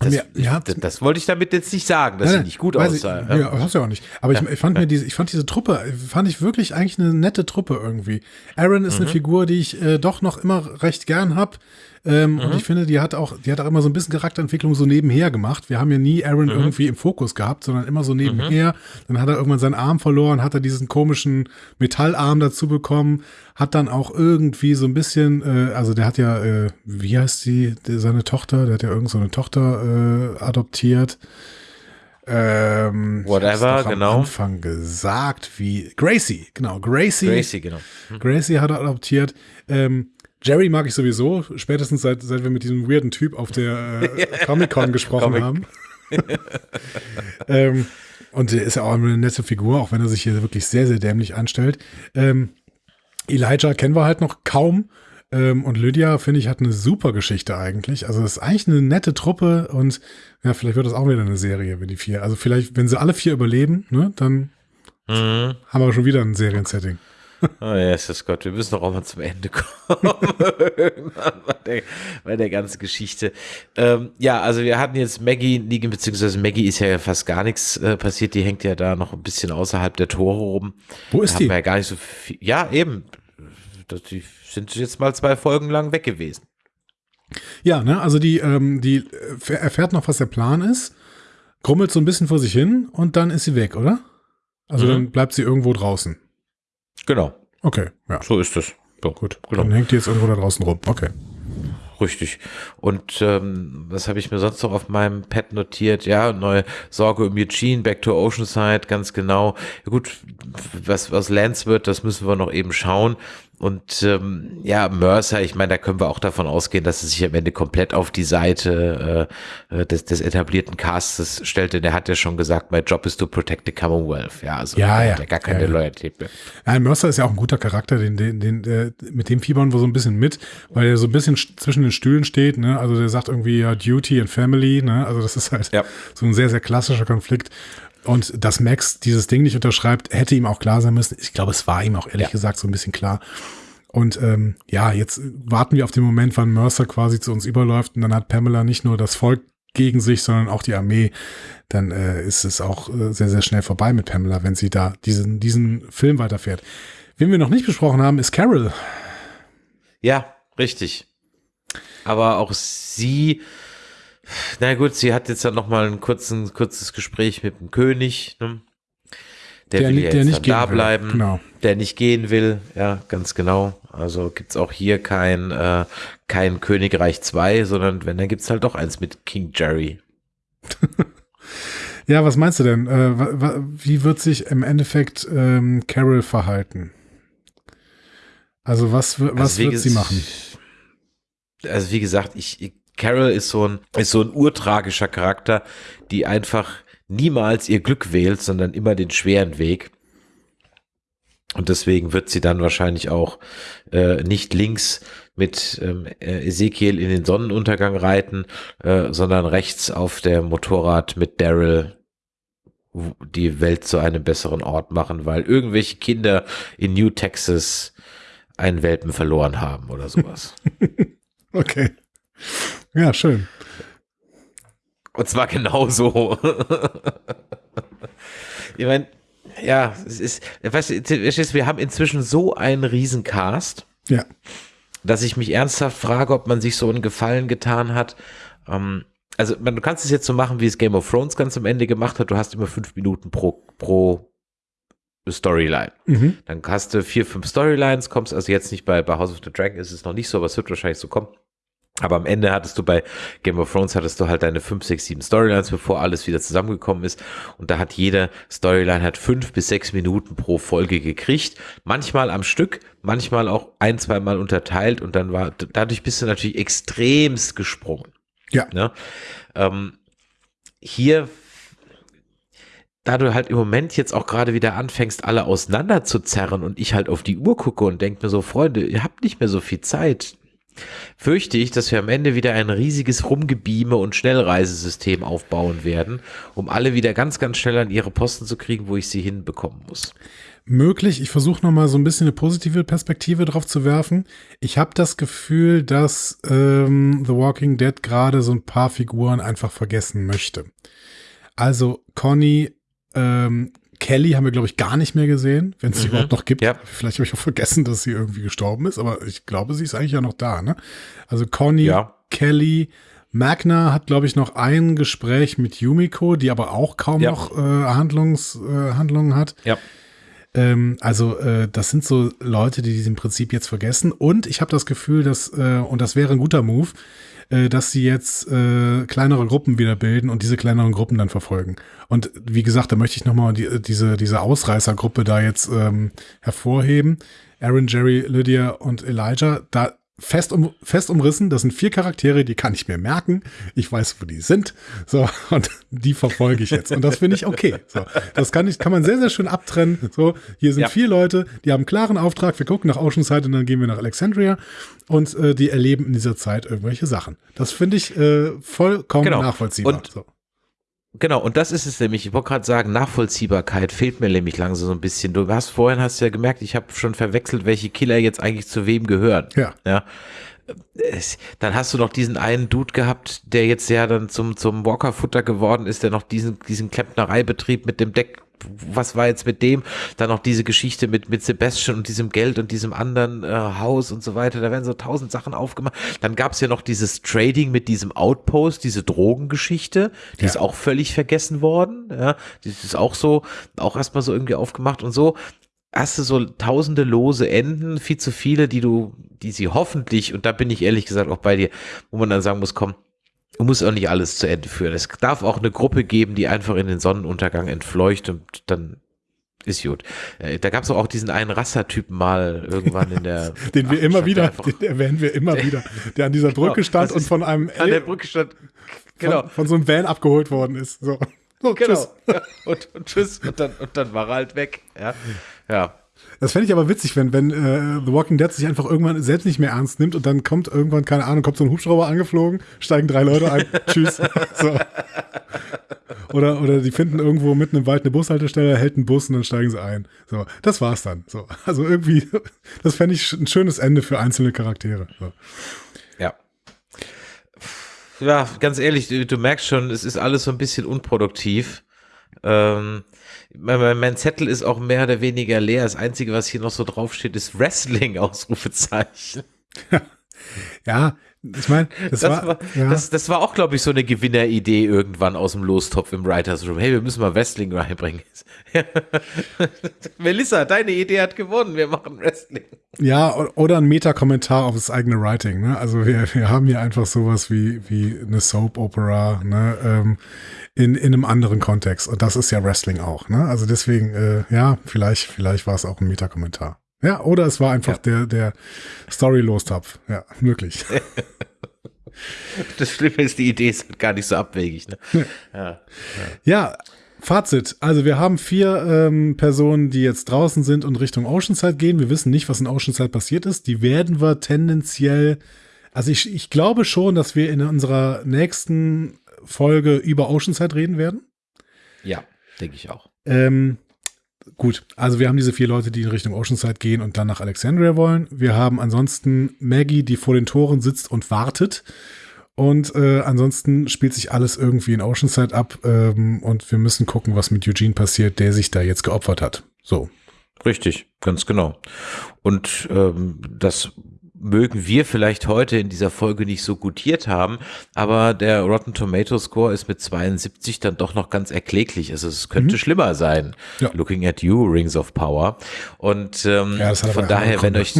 das, ja, ja, das, das, wollte ich damit jetzt nicht sagen, dass nein, sie nicht gut aussah. Ich, ja, hast du ja auch nicht. Aber ich, ich, fand mir diese, ich fand diese Truppe, fand ich wirklich eigentlich eine nette Truppe irgendwie. Aaron ist mhm. eine Figur, die ich äh, doch noch immer recht gern hab. Ähm, Und ich finde, die hat auch, die hat auch immer so ein bisschen Charakterentwicklung so nebenher gemacht. Wir haben ja nie Aaron irgendwie im Fokus gehabt, sondern immer so nebenher. Dann hat er irgendwann seinen Arm verloren, hat er diesen komischen Metallarm dazu bekommen, hat dann auch irgendwie so ein bisschen, äh, also der hat ja, äh, wie heißt die, seine Tochter, der hat ja irgend so eine Tochter äh, adoptiert. Ähm, Whatever, doch genau. Am Anfang gesagt, wie Gracie, genau, Gracie. Gracie, genau. Gracie hat er adoptiert. Ähm, Jerry mag ich sowieso, spätestens seit, seit wir mit diesem weirden Typ auf der äh, <laughs> Comic-Con gesprochen Comic. haben. <laughs> ähm, und der ist ja auch eine nette Figur, auch wenn er sich hier wirklich sehr, sehr dämlich anstellt. Ähm, Elijah kennen wir halt noch kaum. Ähm, und Lydia, finde ich, hat eine super Geschichte eigentlich. Also das ist eigentlich eine nette Truppe und ja, vielleicht wird das auch wieder eine Serie, wenn die vier. Also vielleicht, wenn sie alle vier überleben, ne, dann Mhm. haben wir schon wieder ein Seriensetting. <laughs> Oh, Jesus Gott, wir müssen doch auch mal zum Ende kommen. <laughs> Bei der, bei der ganzen Geschichte. Ähm, ja, also wir hatten jetzt Maggie liegen, beziehungsweise Maggie ist ja fast gar nichts äh, passiert. Die hängt ja da noch ein bisschen außerhalb der Tore rum. Wo ist da die? Ja gar nicht so viel. Ja, eben. Das, die sind jetzt mal zwei Folgen lang weg gewesen. Ja, ne, also die, ähm, die äh, erfährt noch, was der Plan ist, grummelt so ein bisschen vor sich hin und dann ist sie weg, oder? Also Mhm. dann bleibt sie irgendwo draußen. Genau, Okay, ja, so ist es. So, gut. Genau. Dann hängt die jetzt irgendwo da draußen rum. Okay. Richtig. Und ähm, was habe ich mir sonst noch auf meinem Pad notiert? Ja, neue Sorge um Eugene, Back to Oceanside, ganz genau. Ja, gut, was was Lance wird, das müssen wir noch eben schauen. Und ähm, ja, Mercer, ich meine, da können wir auch davon ausgehen, dass es sich am Ende komplett auf die Seite äh, äh, des, des etablierten Castes stellte. Der hat ja schon gesagt, my job is to protect the Commonwealth. Ja, also Ja, der ja. hat ja gar keine Ja, ja. Loyalität mehr. Nein, Mercer ist ja auch ein guter Charakter, den, den, den, äh, mit dem fiebern wir so ein bisschen mit, weil er so ein bisschen sch- zwischen den Stühlen steht, ne? Also der sagt irgendwie ja Duty and Family, ne? Also das ist halt Ja. so ein sehr, sehr klassischer Konflikt. Und dass Max dieses Ding nicht unterschreibt, hätte ihm auch klar sein müssen. Ich glaube, es war ihm auch ehrlich Ja. gesagt so ein bisschen klar. Und ähm, ja, jetzt warten wir auf den Moment, wann Mercer quasi zu uns überläuft und dann hat Pamela nicht nur das Volk gegen sich, sondern auch die Armee. Dann äh, ist es auch äh, sehr, sehr schnell vorbei mit Pamela, wenn sie da diesen, diesen Film weiterfährt. Wen wir noch nicht besprochen haben, ist Carol. Ja, richtig. Aber auch sie, na gut, sie hat jetzt dann noch mal ein kurzen, kurzes Gespräch mit dem König, ne? der, Der will ja der nicht da will, bleiben, genau. der nicht gehen will, ja, ganz genau. Also gibt's auch hier kein, äh, kein Königreich 2, sondern wenn, dann gibt's halt doch eins mit King Jerry. <laughs> Ja, was meinst du denn? Äh, wie wird sich im Endeffekt ähm, Carol verhalten? Also was, was Also wird sie machen? Also wie gesagt, ich, ich- Carol ist so ein, ist so ein urtragischer Charakter, die einfach niemals ihr Glück wählt, sondern immer den schweren Weg. Und deswegen wird sie dann wahrscheinlich auch äh, nicht links mit äh, Ezekiel in den Sonnenuntergang reiten, äh, sondern rechts auf der Motorrad mit Daryl die Welt zu einem besseren Ort machen, weil irgendwelche Kinder in New Texas einen Welpen verloren haben oder sowas. <laughs> Okay. Ja, schön. Und zwar genauso. ich meine, ja, es ist, weißt du, wir haben inzwischen so einen Riesencast, Ja. dass ich mich ernsthaft frage, ob man sich so einen Gefallen getan hat. Ähm, also, man, du kannst es jetzt so machen, wie es Game of Thrones ganz am Ende gemacht hat. Du hast immer fünf Minuten pro, pro Storyline. Mhm. Dann hast du vier, fünf Storylines, kommst also jetzt nicht bei, bei House of the Dragon ist es noch nicht so, aber es wird wahrscheinlich so kommen. Aber am Ende hattest du bei Game of Thrones hattest du halt deine fünf, sechs, sieben Storylines, bevor alles wieder zusammengekommen ist. Und da hat jede Storyline hat fünf bis sechs Minuten pro Folge gekriegt. Manchmal am Stück, manchmal auch ein, zweimal unterteilt. Und dann war, dadurch bist du natürlich extremst gesprungen. Ja. Ne? Ähm, hier da du halt im Moment jetzt auch gerade wieder anfängst, alle auseinander zu zerren und ich halt auf die Uhr gucke und denke mir so, Freunde, ihr habt nicht mehr so viel Zeit, fürchte ich, dass wir am Ende wieder ein riesiges Rumgebieme und Schnellreisesystem aufbauen werden, um alle wieder ganz, ganz schnell an ihre Posten zu kriegen, wo ich sie hinbekommen muss. Möglich. Ich versuche noch mal so ein bisschen eine positive Perspektive drauf zu werfen. Ich habe das Gefühl, dass ähm, The Walking Dead gerade so ein paar Figuren einfach vergessen möchte. Also Conny, ähm, Kelly haben wir, glaube ich, gar nicht mehr gesehen, wenn es sie Mhm. überhaupt noch gibt. Ja. Vielleicht habe ich auch vergessen, dass sie irgendwie gestorben ist, aber ich glaube, sie ist eigentlich ja noch da. Ne? Also Conny, Ja. Kelly, Magna hat, glaube ich, noch ein Gespräch mit Yumiko, die aber auch kaum Ja. noch äh, Handlungs, äh, Handlungen hat. Ja. Ähm, also äh, das sind so Leute, die diesen Prinzip jetzt vergessen. Und ich habe das Gefühl, dass, äh, und das wäre ein guter Move, äh, dass sie jetzt äh, kleinere Gruppen wieder bilden und diese kleineren Gruppen dann verfolgen. Und wie gesagt, da möchte ich nochmal die, diese, diese Ausreißergruppe da jetzt ähm, hervorheben. Aaron, Jerry, Lydia und Elijah, da fest, um, fest umrissen, das sind vier Charaktere, die kann ich mir merken. Ich weiß, wo die sind. So, <laughs> und die verfolge ich jetzt. Und das finde ich okay. So, das kann ich, kann man sehr, sehr schön abtrennen. So, hier sind Ja. vier Leute, die haben einen klaren Auftrag. Wir gucken nach Oceanside und dann gehen wir nach Alexandria und äh, die erleben in dieser Zeit irgendwelche Sachen. Das finde ich äh, vollkommen Genau. nachvollziehbar. Und- so. Genau, und das ist es nämlich. Ich wollte gerade sagen, Nachvollziehbarkeit fehlt mir nämlich langsam so ein bisschen. Du hast vorhin hast ja gemerkt, ich habe schon verwechselt, welche Killer jetzt eigentlich zu wem gehören. Ja. Ja. Dann hast du noch diesen einen Dude gehabt, der jetzt ja dann zum, zum Walker-Futter geworden ist, der noch diesen, diesen Klempnereibetrieb mit dem Deck, was war jetzt mit dem? Dann noch diese Geschichte mit, mit Sebastian und diesem Geld und diesem anderen äh, Haus und so weiter. Da werden so tausend Sachen aufgemacht. Dann gab es ja noch dieses Trading mit diesem Outpost, diese Drogengeschichte, die Ja. ist auch völlig vergessen worden. Ja, die ist auch so, auch erstmal so irgendwie aufgemacht und so hast du so tausende lose Enden, viel zu viele, die du, die sie hoffentlich, und da bin ich ehrlich gesagt auch bei dir, wo man dann sagen muss, komm, du musst auch nicht alles zu Ende führen. Es darf auch eine Gruppe geben, die einfach in den Sonnenuntergang entfleucht und dann ist gut. Äh, Da gab es auch diesen einen Rassertypen mal irgendwann in der. <laughs> Den wir Ach, immer wieder, den erwähnen wir immer wieder, der an dieser <laughs> Brücke Genau, stand und von einem An der Brücke stand. Genau. von, von so einem Van abgeholt worden ist. So, so Genau. tschüss. <laughs> Ja, und, und tschüss. Und dann, und dann war er halt weg. Ja. Ja. Das fände ich aber witzig, wenn, wenn äh, The Walking Dead sich einfach irgendwann selbst nicht mehr ernst nimmt und dann kommt irgendwann, keine Ahnung, kommt so ein Hubschrauber angeflogen, steigen drei Leute ein, <laughs> tschüss. So. Oder, oder die finden irgendwo mitten im Wald eine Bushaltestelle, hält einen Bus und dann steigen sie ein. So, das war's dann. So, also irgendwie, das fände ich ein schönes Ende für einzelne Charaktere. So. Ja. Ja, ganz ehrlich, du, du merkst schon, es ist alles so ein bisschen unproduktiv. Ähm, mein, mein, Zettel ist auch mehr oder weniger leer. Das Einzige, was hier noch so draufsteht, ist Wrestling, <laughs> Ausrufezeichen. Ja, ich meine, das, Das war, war, ja, das, das war auch, glaube ich, so eine Gewinneridee irgendwann aus dem Lostopf im Writers Room. Hey, wir müssen mal Wrestling reinbringen. <laughs> Melissa, deine Idee hat gewonnen. Wir machen Wrestling. ja, oder ein Meta-Kommentar auf das eigene Writing. Ne? Also wir, wir haben hier einfach sowas wie, wie eine Soap-Opera ne? ähm, in, in einem anderen Kontext. Und das ist ja Wrestling auch. Ne? Also deswegen, äh, ja, vielleicht, vielleicht war es auch ein Meta-Kommentar. Ja, oder es war einfach der, der Story-Lostopf. Ja, möglich. <laughs> Das Schlimme ist, die Idee ist halt gar nicht so abwegig. Ne? Ja. Ja, Fazit. Also wir haben vier ähm, Personen, die jetzt draußen sind und Richtung Oceanside gehen. Wir wissen nicht, was in Oceanside passiert ist. Die werden wir tendenziell, also ich, ich glaube schon, dass wir in unserer nächsten Folge über Oceanside reden werden. ja, denke ich auch. Ähm, gut, also wir haben diese vier Leute, die in Richtung Oceanside gehen und dann nach Alexandria wollen. Wir haben ansonsten Maggie, die vor den Toren sitzt und wartet. Und äh, ansonsten spielt sich alles irgendwie in Oceanside ab ähm, und wir müssen gucken, was mit Eugene passiert, der sich da jetzt geopfert hat. So. Richtig, ganz genau. Und ähm, das mögen wir vielleicht heute in dieser Folge nicht so gutiert haben, aber der Rotten Tomato Score ist mit 72 dann doch noch ganz erkläglich. Also es könnte schlimmer sein. Ja. Looking at you, Rings of Power. Und ähm, Ja, von daher, wenn euch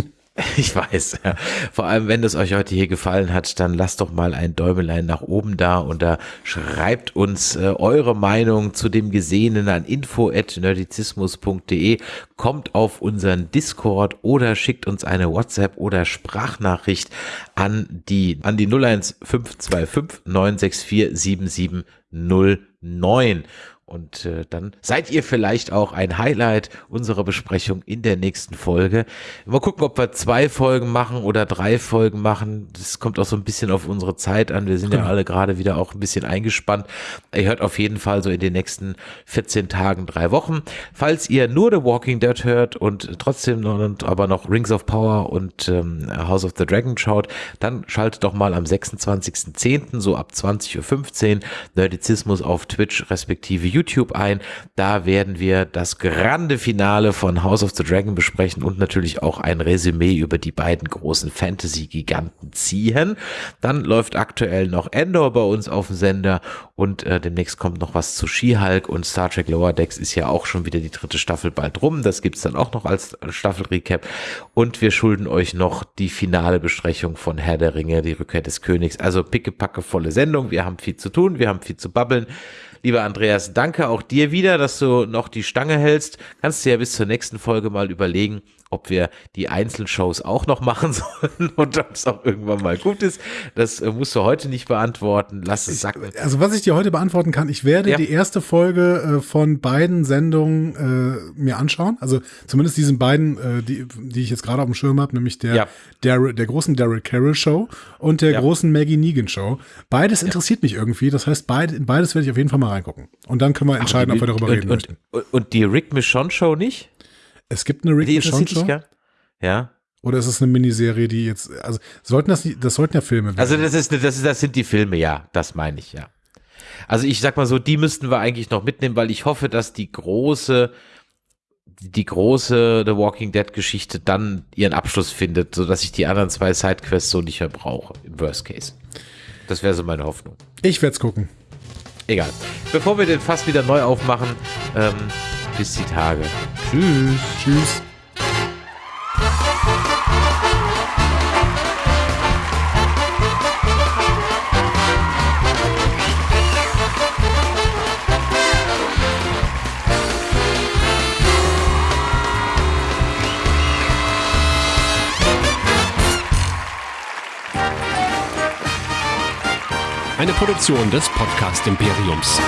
<laughs> ich weiß, ja. Vor allem, wenn es euch heute hier gefallen hat, dann lasst doch mal ein Däumelein nach oben da und da schreibt uns äh, eure Meinung zu dem Gesehenen an info.nerdizismus.de, kommt auf unseren Discord oder schickt uns eine WhatsApp oder Sprachnachricht an die, an die 01525 964 7709. Und äh, dann seid ihr vielleicht auch ein Highlight unserer Besprechung in der nächsten Folge. Mal gucken, ob wir zwei Folgen machen oder drei Folgen machen. Das kommt auch so ein bisschen auf unsere Zeit an. Wir sind ja alle gerade wieder auch ein bisschen eingespannt. Ihr hört auf jeden Fall so in den nächsten 14 Tagen, drei Wochen. Falls ihr nur The Walking Dead hört und trotzdem noch, aber noch Rings of Power und ähm, House of the Dragon schaut, dann schaltet doch mal am 26.10. so ab 20.15 Uhr Nerdizismus auf Twitch respektive YouTube YouTube ein. Da werden wir das grande Finale von House of the Dragon besprechen und natürlich auch ein Resümee über die beiden großen Fantasy-Giganten ziehen. Dann läuft aktuell noch Endor bei uns auf dem Sender und äh, demnächst kommt noch was zu She-Hulk und Star Trek Lower Decks ist ja auch schon wieder die dritte Staffel bald rum. Das gibt's dann auch noch als Staffel-Recap. Und wir schulden euch noch die finale Besprechung von Herr der Ringe, die Rückkehr des Königs. Also pickepacke volle Sendung. Wir haben viel zu tun, wir haben viel zu babbeln. Lieber Andreas, danke auch dir wieder, dass du noch die Stange hältst. Kannst du ja bis zur nächsten Folge mal überlegen, ob wir die Einzelshows auch noch machen <laughs> sollen und ob es auch irgendwann mal gut ist. Das äh, musst du heute nicht beantworten. Lass es sacken. Also was ich dir heute beantworten kann, ich werde Ja. die erste Folge äh, von beiden Sendungen äh, mir anschauen. Also zumindest diesen beiden, äh, die, die ich jetzt gerade auf dem Schirm habe, nämlich der, Ja. der, der großen Daryl Carroll Show und der Ja. großen Maggie Negan Show. Beides interessiert mich irgendwie. Das heißt, beid, beides werde ich auf jeden Fall mal reingucken. Und dann können wir entscheiden, ob wir darüber und, reden und, möchten. und, und die Rick Michonne Show nicht? Es gibt eine Rick dich Show. gar Ja. Oder ist es eine Miniserie, die jetzt, also sollten das nicht, das sollten ja Filme werden. Also das ist, das ist, das sind die Filme, ja, das meine ich, ja. Also ich sag mal so, die müssten wir eigentlich noch mitnehmen, weil ich hoffe, dass die große, die große The Walking Dead Geschichte dann ihren Abschluss findet, so dass ich die anderen zwei Sidequests so nicht mehr brauche, im Worst Case. Das wäre so meine Hoffnung. ich werde es gucken. Egal. Bevor wir den Fass wieder neu aufmachen, ähm, bis die Tage. Tschüss. Tschüss. Eine Produktion des Podcast Imperiums.